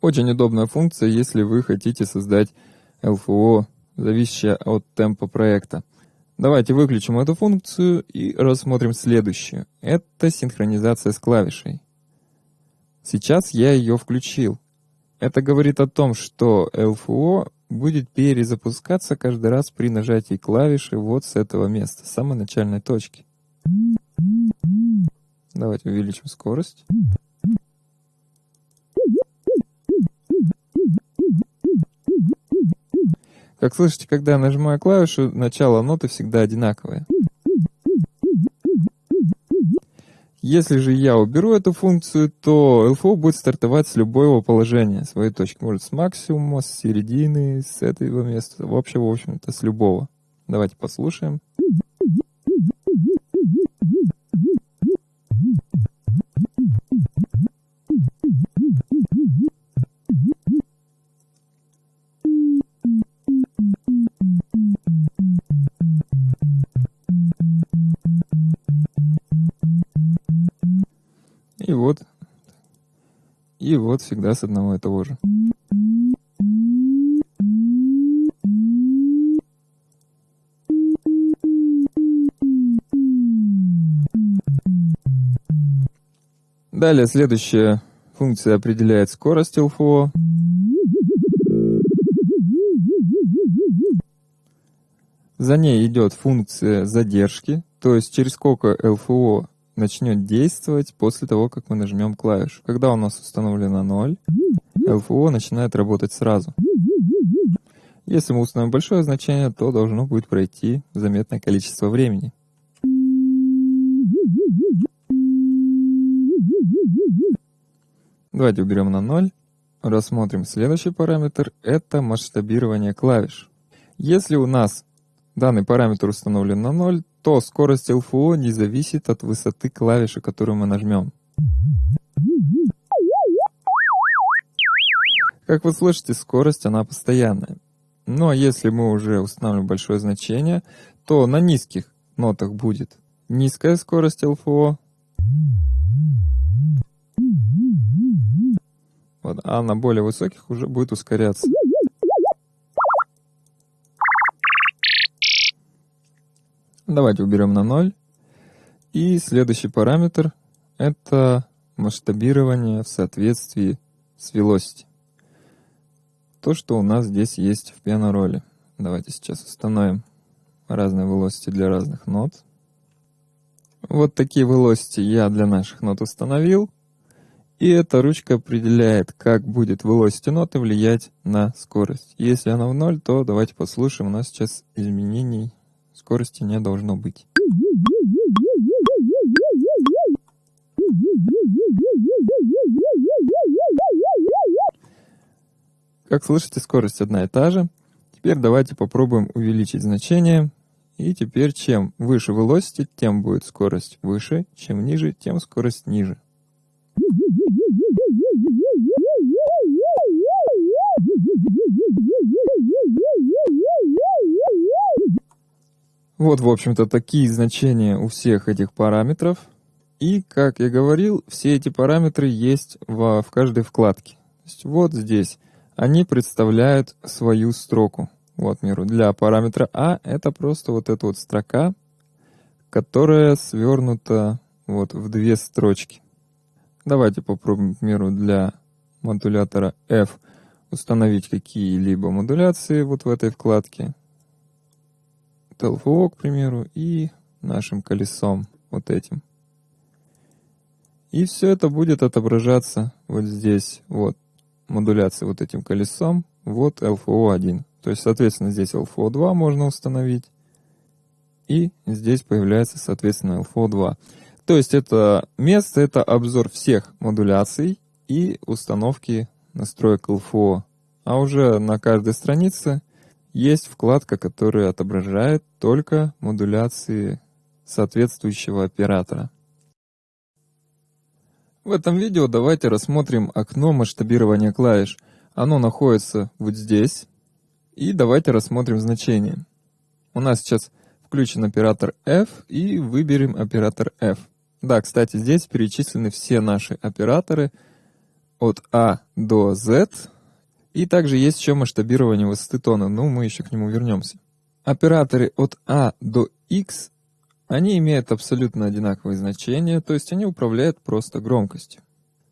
Очень удобная функция, если вы хотите создать LFO, зависящее от темпа проекта. Давайте выключим эту функцию и рассмотрим следующую. Это синхронизация с клавишей. Сейчас я ее включил. Это говорит о том, что LFO будет перезапускаться каждый раз при нажатии клавиши вот с этого места, с самой начальной точки. Давайте увеличим скорость. Как слышите, когда я нажимаю клавишу, начало ноты всегда одинаковое. Если же я уберу эту функцию, то LFO будет стартовать с любого положения своей точки. Может с максимума, с середины, с этого места. Вообще, в общем-то, с любого. Давайте послушаем. И вот всегда с одного и того же. Далее следующая функция определяет скорость LFO. За ней идет функция задержки, то есть через сколько LFO начнет действовать после того, как мы нажмем клавишу. Когда у нас установлено 0, LFO начинает работать сразу. Если мы установим большое значение, то должно будет пройти заметное количество времени. Давайте уберем на 0. Рассмотрим следующий параметр. Это масштабирование клавиш. Если у нас данный параметр установлен на 0, то скорость LFO не зависит от высоты клавиши, которую мы нажмем. Как вы слышите, скорость она постоянная. Но если мы уже установим большое значение, то на низких нотах будет низкая скорость LFO, вот, а на более высоких уже будет ускоряться. Давайте уберем на 0. И следующий параметр — это масштабирование в соответствии с velocity. То, что у нас здесь есть в пиано-роли. Давайте сейчас установим разные velocity для разных нот. Вот такие velocity я для наших нот установил. И эта ручка определяет, как будет velocity ноты влиять на скорость. Если она в ноль, то давайте послушаем. У нас сейчас изменений скорости не должно быть. Как слышите, скорость одна и та же. Теперь давайте попробуем увеличить значение. И теперь чем выше velocity, тем будет скорость выше, чем ниже, тем скорость ниже. Вот, в общем-то, такие значения у всех этих параметров. И, как я говорил, все эти параметры есть в, в каждой вкладке. То есть вот здесь они представляют свою строку. Вот, миру. Для параметра А это просто вот эта вот строка, которая свернута вот в две строчки. Давайте попробуем, к примеру, для модулятора F установить какие-либо модуляции вот в этой вкладке. LFO, к примеру, и нашим колесом вот этим. И все это будет отображаться вот здесь, вот, модуляция вот этим колесом, вот LFO1. То есть, соответственно, здесь LFO2 можно установить, и здесь появляется, соответственно, LFO2. То есть это место, это обзор всех модуляций и установки настроек LFO. А уже на каждой странице есть вкладка, которая отображает только модуляции соответствующего оператора. В этом видео давайте рассмотрим окно масштабирования клавиш. Оно находится вот здесь. И давайте рассмотрим значение. У нас сейчас включен оператор F и выберем оператор F. Да, кстати, здесь перечислены все наши операторы от А до Z. И также есть еще масштабирование высоты тона, но мы еще к нему вернемся. Операторы от А до X, они имеют абсолютно одинаковые значения, то есть они управляют просто громкостью.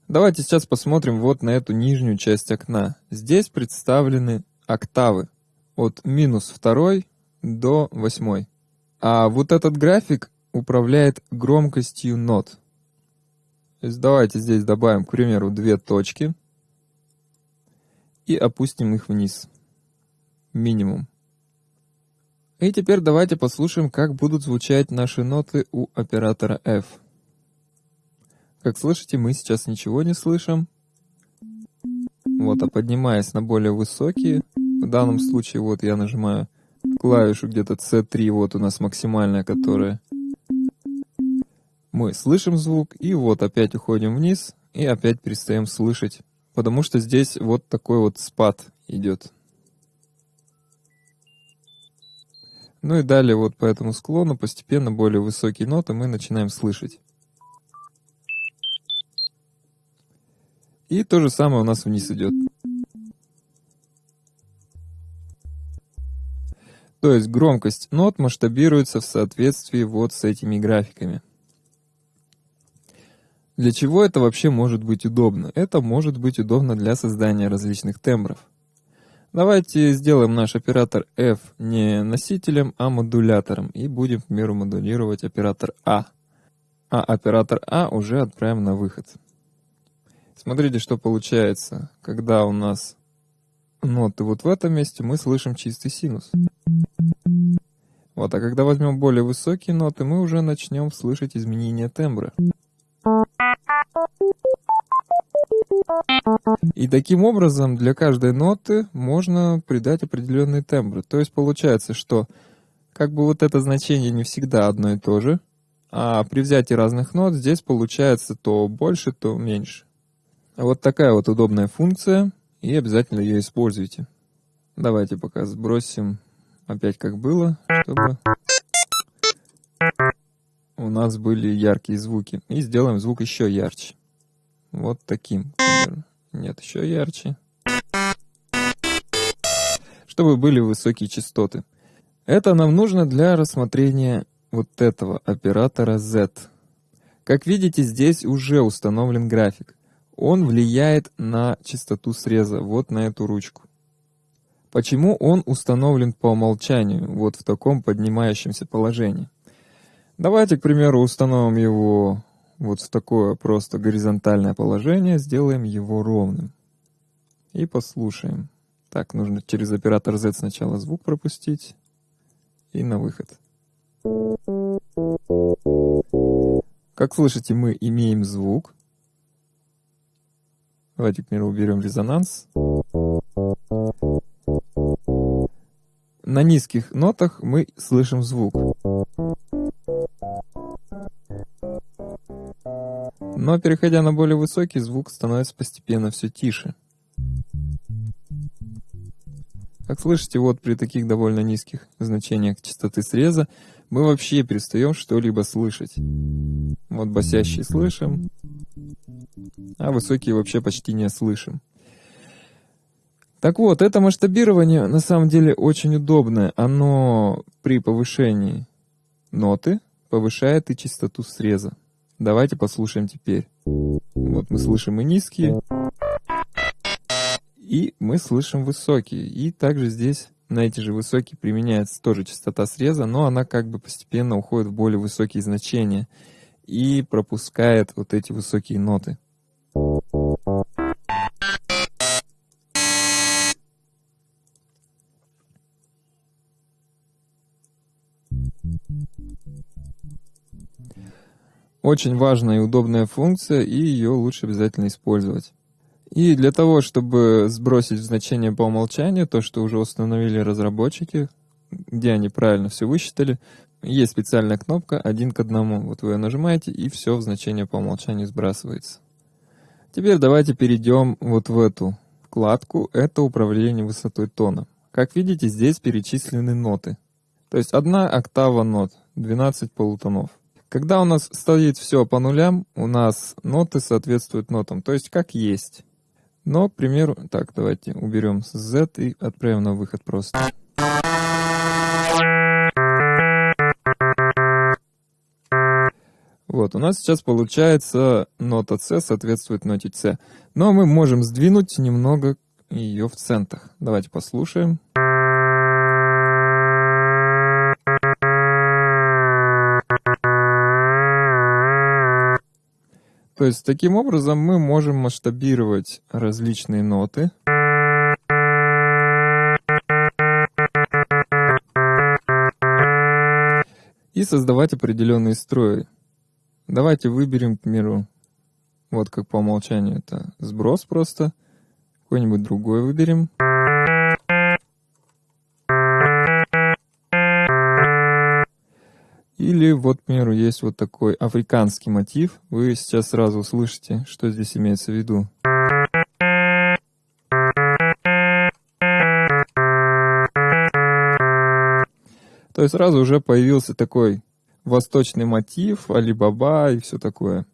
Давайте сейчас посмотрим вот на эту нижнюю часть окна. Здесь представлены октавы от минус второй до восьмой. А вот этот график управляет громкостью нот. То есть давайте здесь добавим, к примеру, две точки и опустим их вниз. Минимум. И теперь давайте послушаем, как будут звучать наши ноты у оператора F. Как слышите, мы сейчас ничего не слышим. Вот, а поднимаясь на более высокие, в данном случае вот я нажимаю клавишу где-то C3, вот у нас максимальная, которая мы слышим звук, и вот опять уходим вниз, и опять перестаем слышать, потому что здесь вот такой вот спад идет. Ну и далее вот по этому склону постепенно более высокие ноты мы начинаем слышать. И то же самое у нас вниз идет. То есть громкость нот масштабируется в соответствии вот с этими графиками. Для чего это вообще может быть удобно? Это может быть удобно для создания различных тембров. Давайте сделаем наш оператор F не носителем, а модулятором и будем, к примеру, модулировать оператор А. А оператор А уже отправим на выход. Смотрите, что получается, когда у нас ноты вот в этом месте, мы слышим чистый синус. Вот, а когда возьмем более высокие ноты, мы уже начнем слышать изменения тембра. И таким образом для каждой ноты можно придать определенный тембр. То есть получается, что как бы вот это значение не всегда одно и то же, а при взятии разных нот здесь получается то больше, то меньше. Вот такая вот удобная функция, и обязательно ее используйте. Давайте пока сбросим опять как было, чтобы у нас были яркие звуки. И сделаем звук еще ярче. Вот таким. Нет, еще ярче. Чтобы были высокие частоты. Это нам нужно для рассмотрения вот этого оператора Z. Как видите, здесь уже установлен график. Он влияет на частоту среза, вот на эту ручку. Почему он установлен по умолчанию, вот в таком поднимающемся положении? Давайте, к примеру, установим его вот в такое просто горизонтальное положение, сделаем его ровным. И послушаем. Так, нужно через оператор Z сначала звук пропустить. И на выход. Как слышите, мы имеем звук. Давайте, к примеру, уберем резонанс. На низких нотах мы слышим звук. Но переходя на более высокий, звук становится постепенно все тише. Как слышите, вот при таких довольно низких значениях частоты среза мы вообще перестаем что-либо слышать. Вот басящие слышим, а высокие вообще почти не слышим. Так вот, это масштабирование на самом деле очень удобное. Оно при повышении ноты повышает и частоту среза. Давайте послушаем теперь. Вот мы слышим и низкие, и мы слышим высокие. И также здесь на эти же высокие применяется тоже частота среза, но она как бы постепенно уходит в более высокие значения и пропускает вот эти высокие ноты. Очень важная и удобная функция, и ее лучше обязательно использовать. И для того, чтобы сбросить значение по умолчанию, то, что уже установили разработчики, где они правильно все высчитали, есть специальная кнопка один к одному. Вот вы ее нажимаете, и все в значение по умолчанию сбрасывается. Теперь давайте перейдем вот в эту вкладку. Это управление высотой тона. Как видите, здесь перечислены ноты. То есть одна октава нот, 12 полутонов. Когда у нас стоит все по нулям, у нас ноты соответствуют нотам, то есть как есть. Но, к примеру, так, давайте уберем Z и отправим на выход просто. Вот, у нас сейчас получается нота C соответствует ноте C. Но мы можем сдвинуть немного ее в центах. Давайте послушаем. То есть таким образом мы можем масштабировать различные ноты. И создавать определенные строи. Давайте выберем, к примеру, вот как по умолчанию это сброс просто. Какой-нибудь другой выберем. Или вот, к примеру, есть вот такой африканский мотив. Вы сейчас сразу услышите, что здесь имеется в виду. То есть сразу уже появился такой восточный мотив, Алибаба и все такое.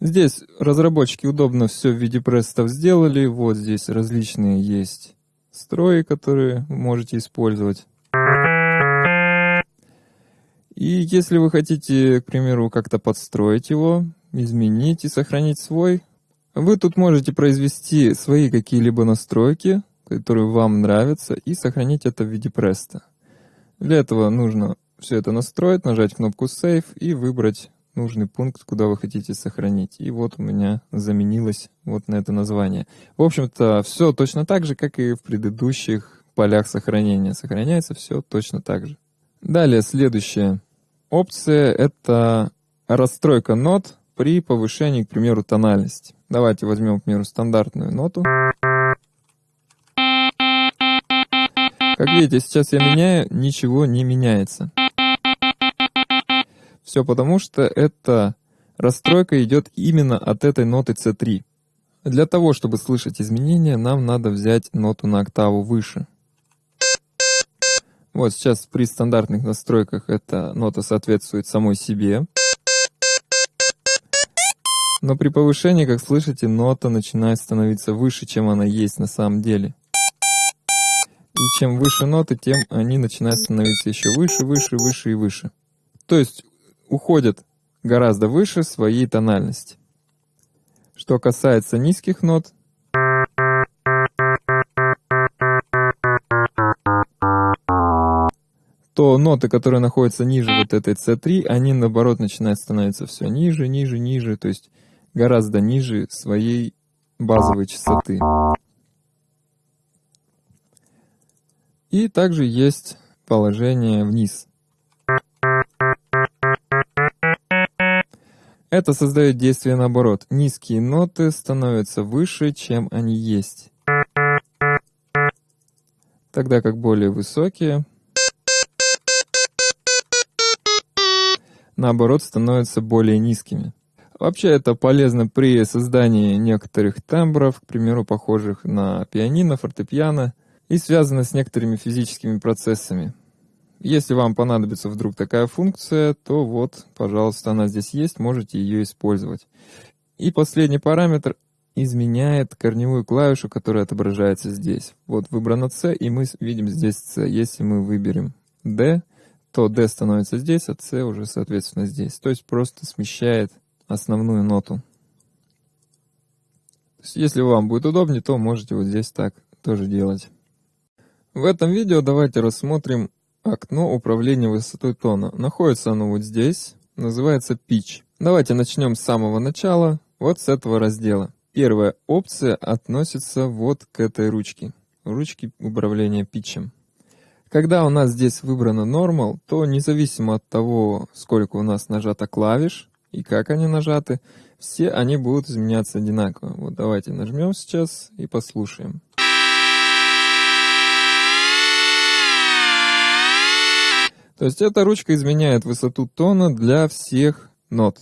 Здесь разработчики удобно все в виде престов сделали. Вот здесь различные есть строи, которые можете использовать. И если вы хотите, к примеру, как-то подстроить его, изменить и сохранить свой, вы тут можете произвести свои какие-либо настройки, которые вам нравятся, и сохранить это в виде преста. Для этого нужно все это настроить, нажать кнопку Save и выбрать нужный пункт, куда вы хотите сохранить. И вот у меня заменилось вот на это название. В общем-то, все точно так же, как и в предыдущих полях сохранения. Сохраняется все точно так же. Далее, следующая опция — это расстройка нот при повышении, к примеру, тональности. Давайте возьмем, к примеру, стандартную ноту. Как видите, сейчас я меняю, ничего не меняется. Все потому, что эта расстройка идет именно от этой ноты C3. Для того, чтобы слышать изменения, нам надо взять ноту на октаву выше. Вот сейчас при стандартных настройках эта нота соответствует самой себе. Но при повышении, как слышите, нота начинает становиться выше, чем она есть на самом деле. И чем выше ноты, тем они начинают становиться еще выше, выше, выше и выше. То есть уходят гораздо выше своей тональности. Что касается низких нот, то ноты, которые находятся ниже вот этой C3, они наоборот начинают становиться все ниже, ниже, ниже, то есть гораздо ниже своей базовой частоты. И также есть положение вниз – Это создает действие наоборот. Низкие ноты становятся выше, чем они есть. Тогда как более высокие, наоборот, становятся более низкими. Вообще это полезно при создании некоторых тембров, к примеру, похожих на пианино, фортепиано, и связано с некоторыми физическими процессами. Если вам понадобится вдруг такая функция, то вот, пожалуйста, она здесь есть, можете ее использовать. И последний параметр изменяет корневую клавишу, которая отображается здесь. Вот выбрано C, и мы видим здесь C. Если мы выберем D, то D становится здесь, а C уже, соответственно, здесь. То есть просто смещает основную ноту. если вам будет удобнее, то можете вот здесь так тоже делать. В этом видео давайте рассмотрим окно управления высотой тона. Находится оно вот здесь, называется Pitch. Давайте начнем с самого начала, вот с этого раздела. Первая опция относится вот к этой ручке, ручке управления питчем. Когда у нас здесь выбрано Normal, то независимо от того, сколько у нас нажато клавиш и как они нажаты, все они будут изменяться одинаково. Вот давайте нажмем сейчас и послушаем. То есть эта ручка изменяет высоту тона для всех нот.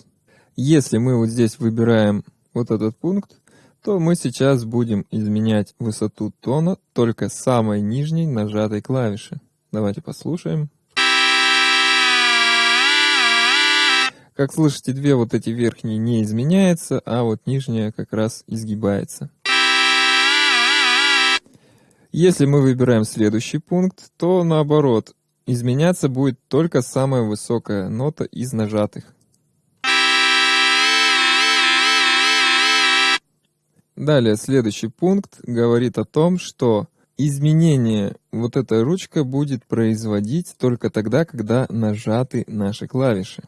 Если мы вот здесь выбираем вот этот пункт, то мы сейчас будем изменять высоту тона только самой нижней нажатой клавиши. Давайте послушаем. Как слышите, две вот эти верхние не изменяются, а вот нижняя как раз изгибается. Если мы выбираем следующий пункт, то наоборот, Изменяться будет только самая высокая нота из нажатых. Далее, следующий пункт говорит о том, что изменение вот эта ручка будет производить только тогда, когда нажаты наши клавиши.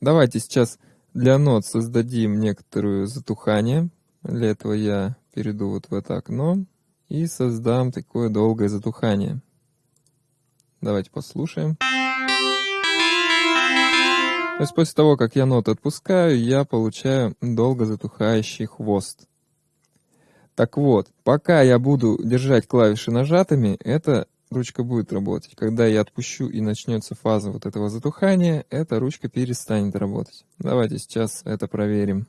Давайте сейчас для нот создадим некоторое затухание. Для этого я перейду вот в это окно и создам такое долгое затухание. Давайте послушаем. То есть после того, как я ноты отпускаю, я получаю долго затухающий хвост. Так вот, пока я буду держать клавиши нажатыми, эта ручка будет работать. Когда я отпущу и начнется фаза вот этого затухания, эта ручка перестанет работать. Давайте сейчас это проверим.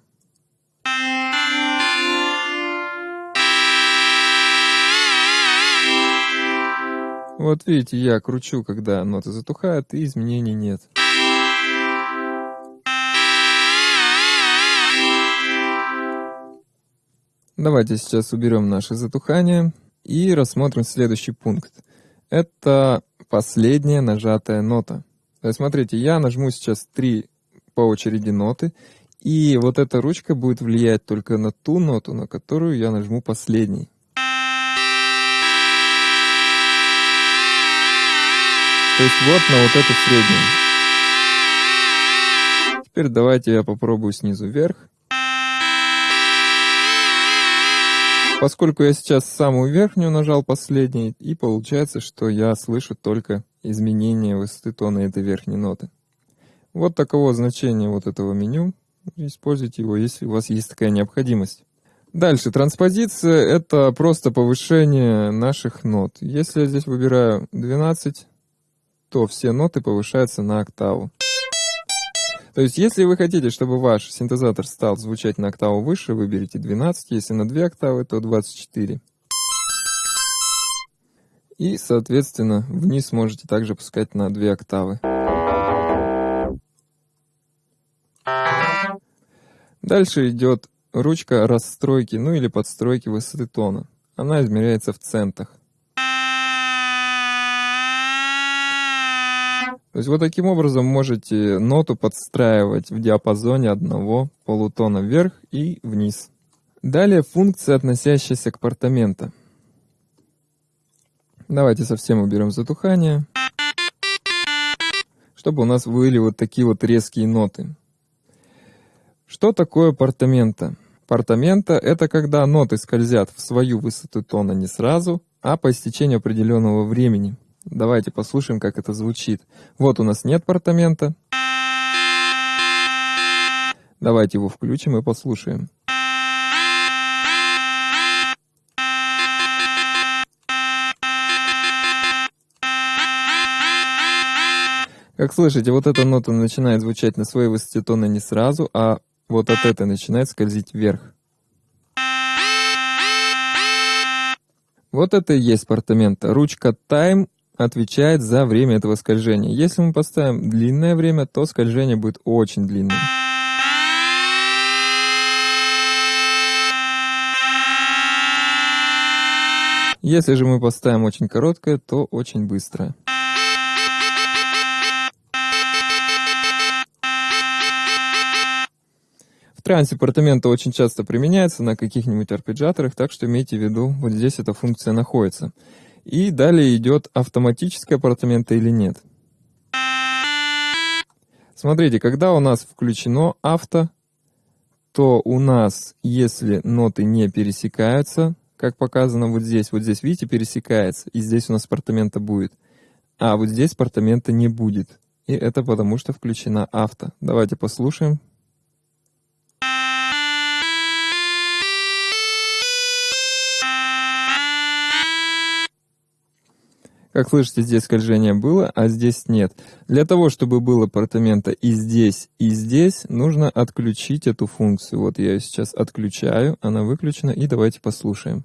Вот видите, я кручу, когда ноты затухают, и изменений нет. Давайте сейчас уберем наше затухание и рассмотрим следующий пункт. Это последняя нажатая нота. То есть, смотрите, я нажму сейчас три по очереди ноты, и вот эта ручка будет влиять только на ту ноту, на которую я нажму последней. То есть вот на вот эту среднюю. Теперь давайте я попробую снизу вверх. Поскольку я сейчас самую верхнюю нажал последней, и получается, что я слышу только изменение высоты тона этой верхней ноты. Вот таково значение вот этого меню. Используйте его, если у вас есть такая необходимость. Дальше, транспозиция — это просто повышение наших нот. Если я здесь выбираю 12, то все ноты повышаются на октаву. То есть, если вы хотите, чтобы ваш синтезатор стал звучать на октаву выше, выберите 12, если на 2 октавы, то 24. И, соответственно, вниз можете также пускать на 2 октавы. Дальше идет ручка расстройки, ну или подстройки высоты тона. Она измеряется в центах. То есть вот таким образом можете ноту подстраивать в диапазоне одного полутона вверх и вниз. Далее функция, относящаяся к портамента. Давайте совсем уберем затухание. чтобы у нас были вот такие вот резкие ноты. Что такое портамента? Портамента — это когда ноты скользят в свою высоту тона не сразу, а по истечению определенного времени. Давайте послушаем, как это звучит. Вот у нас нет портамента. Давайте его включим и послушаем. Как слышите, вот эта нота начинает звучать на своей высоте тона не сразу, а вот от этой начинает скользить вверх. Вот это и есть апартамента. Ручка Time отвечает за время этого скольжения. Если мы поставим длинное время, то скольжение будет очень длинным. Если же мы поставим очень короткое, то очень быстрое. трансе апартамента очень часто применяется на каких-нибудь арпеджаторах, так что имейте в виду, вот здесь эта функция находится. И далее идет автоматическое апартамента или нет. Смотрите, когда у нас включено авто, то у нас, если ноты не пересекаются, как показано вот здесь, вот здесь, видите, пересекается, и здесь у нас апартамента будет, а вот здесь апартамента не будет. И это потому, что включена авто. Давайте послушаем. Как слышите, здесь скольжение было, а здесь нет. Для того, чтобы было апартамента и здесь, и здесь, нужно отключить эту функцию. Вот я ее сейчас отключаю, она выключена, и давайте послушаем.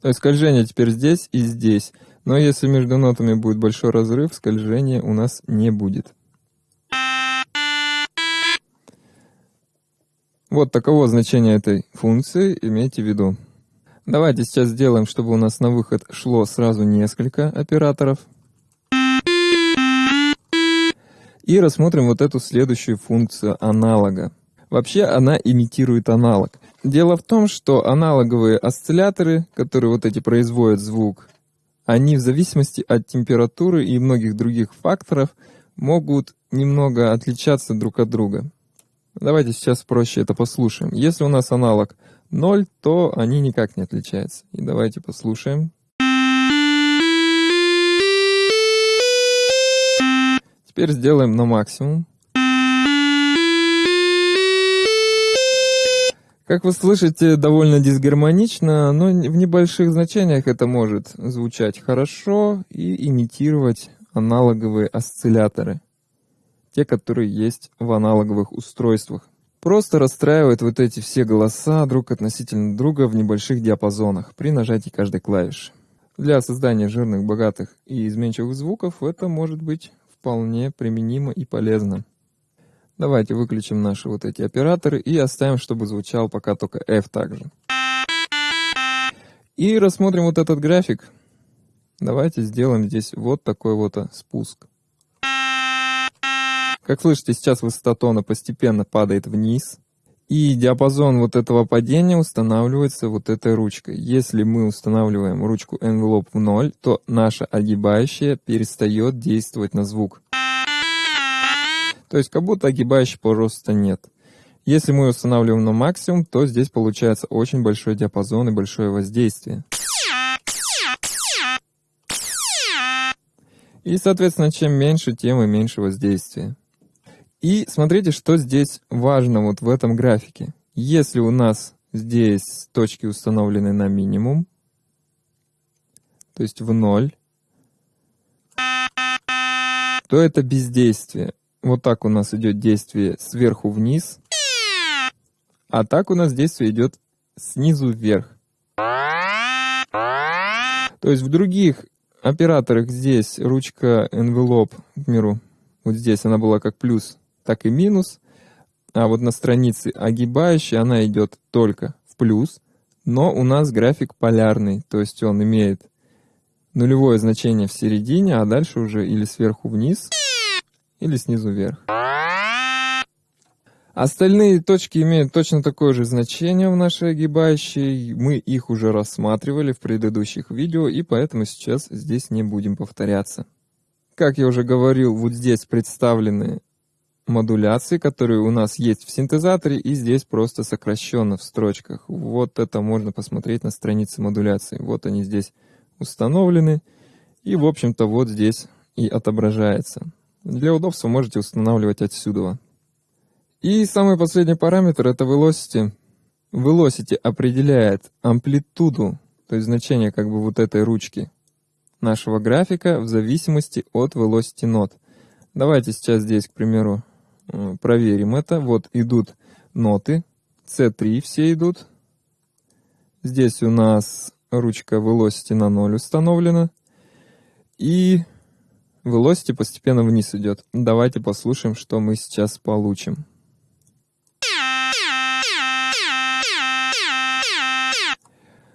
То есть скольжение теперь здесь и здесь. Но если между нотами будет большой разрыв, скольжения у нас не будет. Вот таково значение этой функции, имейте в виду. Давайте сейчас сделаем, чтобы у нас на выход шло сразу несколько операторов. И рассмотрим вот эту следующую функцию аналога. Вообще она имитирует аналог. Дело в том, что аналоговые осцилляторы, которые вот эти производят звук, они в зависимости от температуры и многих других факторов могут немного отличаться друг от друга. Давайте сейчас проще это послушаем. Если у нас аналог 0, то они никак не отличаются. И давайте послушаем. Теперь сделаем на максимум. Как вы слышите, довольно дисгармонично, но в небольших значениях это может звучать хорошо и имитировать аналоговые осцилляторы те, которые есть в аналоговых устройствах. Просто расстраивает вот эти все голоса друг относительно друга в небольших диапазонах при нажатии каждой клавиши. Для создания жирных, богатых и изменчивых звуков это может быть вполне применимо и полезно. Давайте выключим наши вот эти операторы и оставим, чтобы звучал пока только F также. И рассмотрим вот этот график. Давайте сделаем здесь вот такой вот спуск. Как слышите, сейчас высота тона постепенно падает вниз. И диапазон вот этого падения устанавливается вот этой ручкой. Если мы устанавливаем ручку envelope в 0, то наша огибающая перестает действовать на звук. То есть как будто огибающего просто нет. Если мы устанавливаем на максимум, то здесь получается очень большой диапазон и большое воздействие. И, соответственно, чем меньше, тем и меньше воздействия. И смотрите, что здесь важно вот в этом графике. Если у нас здесь точки установлены на минимум, то есть в ноль, то это бездействие. Вот так у нас идет действие сверху вниз, а так у нас действие идет снизу вверх. То есть в других операторах здесь ручка envelope, к миру, вот здесь она была как плюс, так и минус. А вот на странице огибающей она идет только в плюс, но у нас график полярный, то есть он имеет нулевое значение в середине, а дальше уже или сверху вниз, или снизу вверх. Остальные точки имеют точно такое же значение в нашей огибающей. Мы их уже рассматривали в предыдущих видео, и поэтому сейчас здесь не будем повторяться. Как я уже говорил, вот здесь представлены модуляции, которые у нас есть в синтезаторе, и здесь просто сокращенно в строчках. Вот это можно посмотреть на странице модуляции. Вот они здесь установлены, и, в общем-то, вот здесь и отображается. Для удобства можете устанавливать отсюда. И самый последний параметр это velocity. Velocity определяет амплитуду, то есть значение как бы вот этой ручки нашего графика в зависимости от velocity нот. Давайте сейчас здесь, к примеру, проверим это. Вот идут ноты, C3 все идут. Здесь у нас ручка velocity на 0 установлена. И velocity постепенно вниз идет. Давайте послушаем, что мы сейчас получим.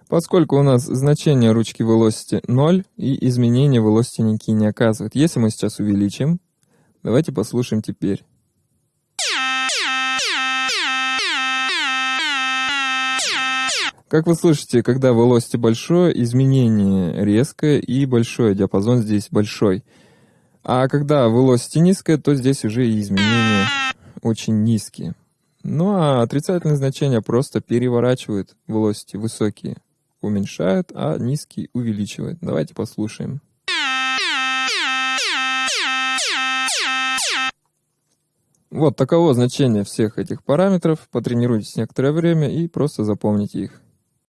Поскольку у нас значение ручки velocity 0 и изменения velocity никакие не оказывают. Если мы сейчас увеличим, давайте послушаем теперь. Как вы слышите, когда velocity большое, изменение резкое и большое, диапазон здесь большой. А когда velocity низкое, то здесь уже и изменения очень низкие. Ну а отрицательные значения просто переворачивают velocity высокие уменьшают, а низкий увеличивает. Давайте послушаем. Вот таково значение всех этих параметров. Потренируйтесь некоторое время и просто запомните их.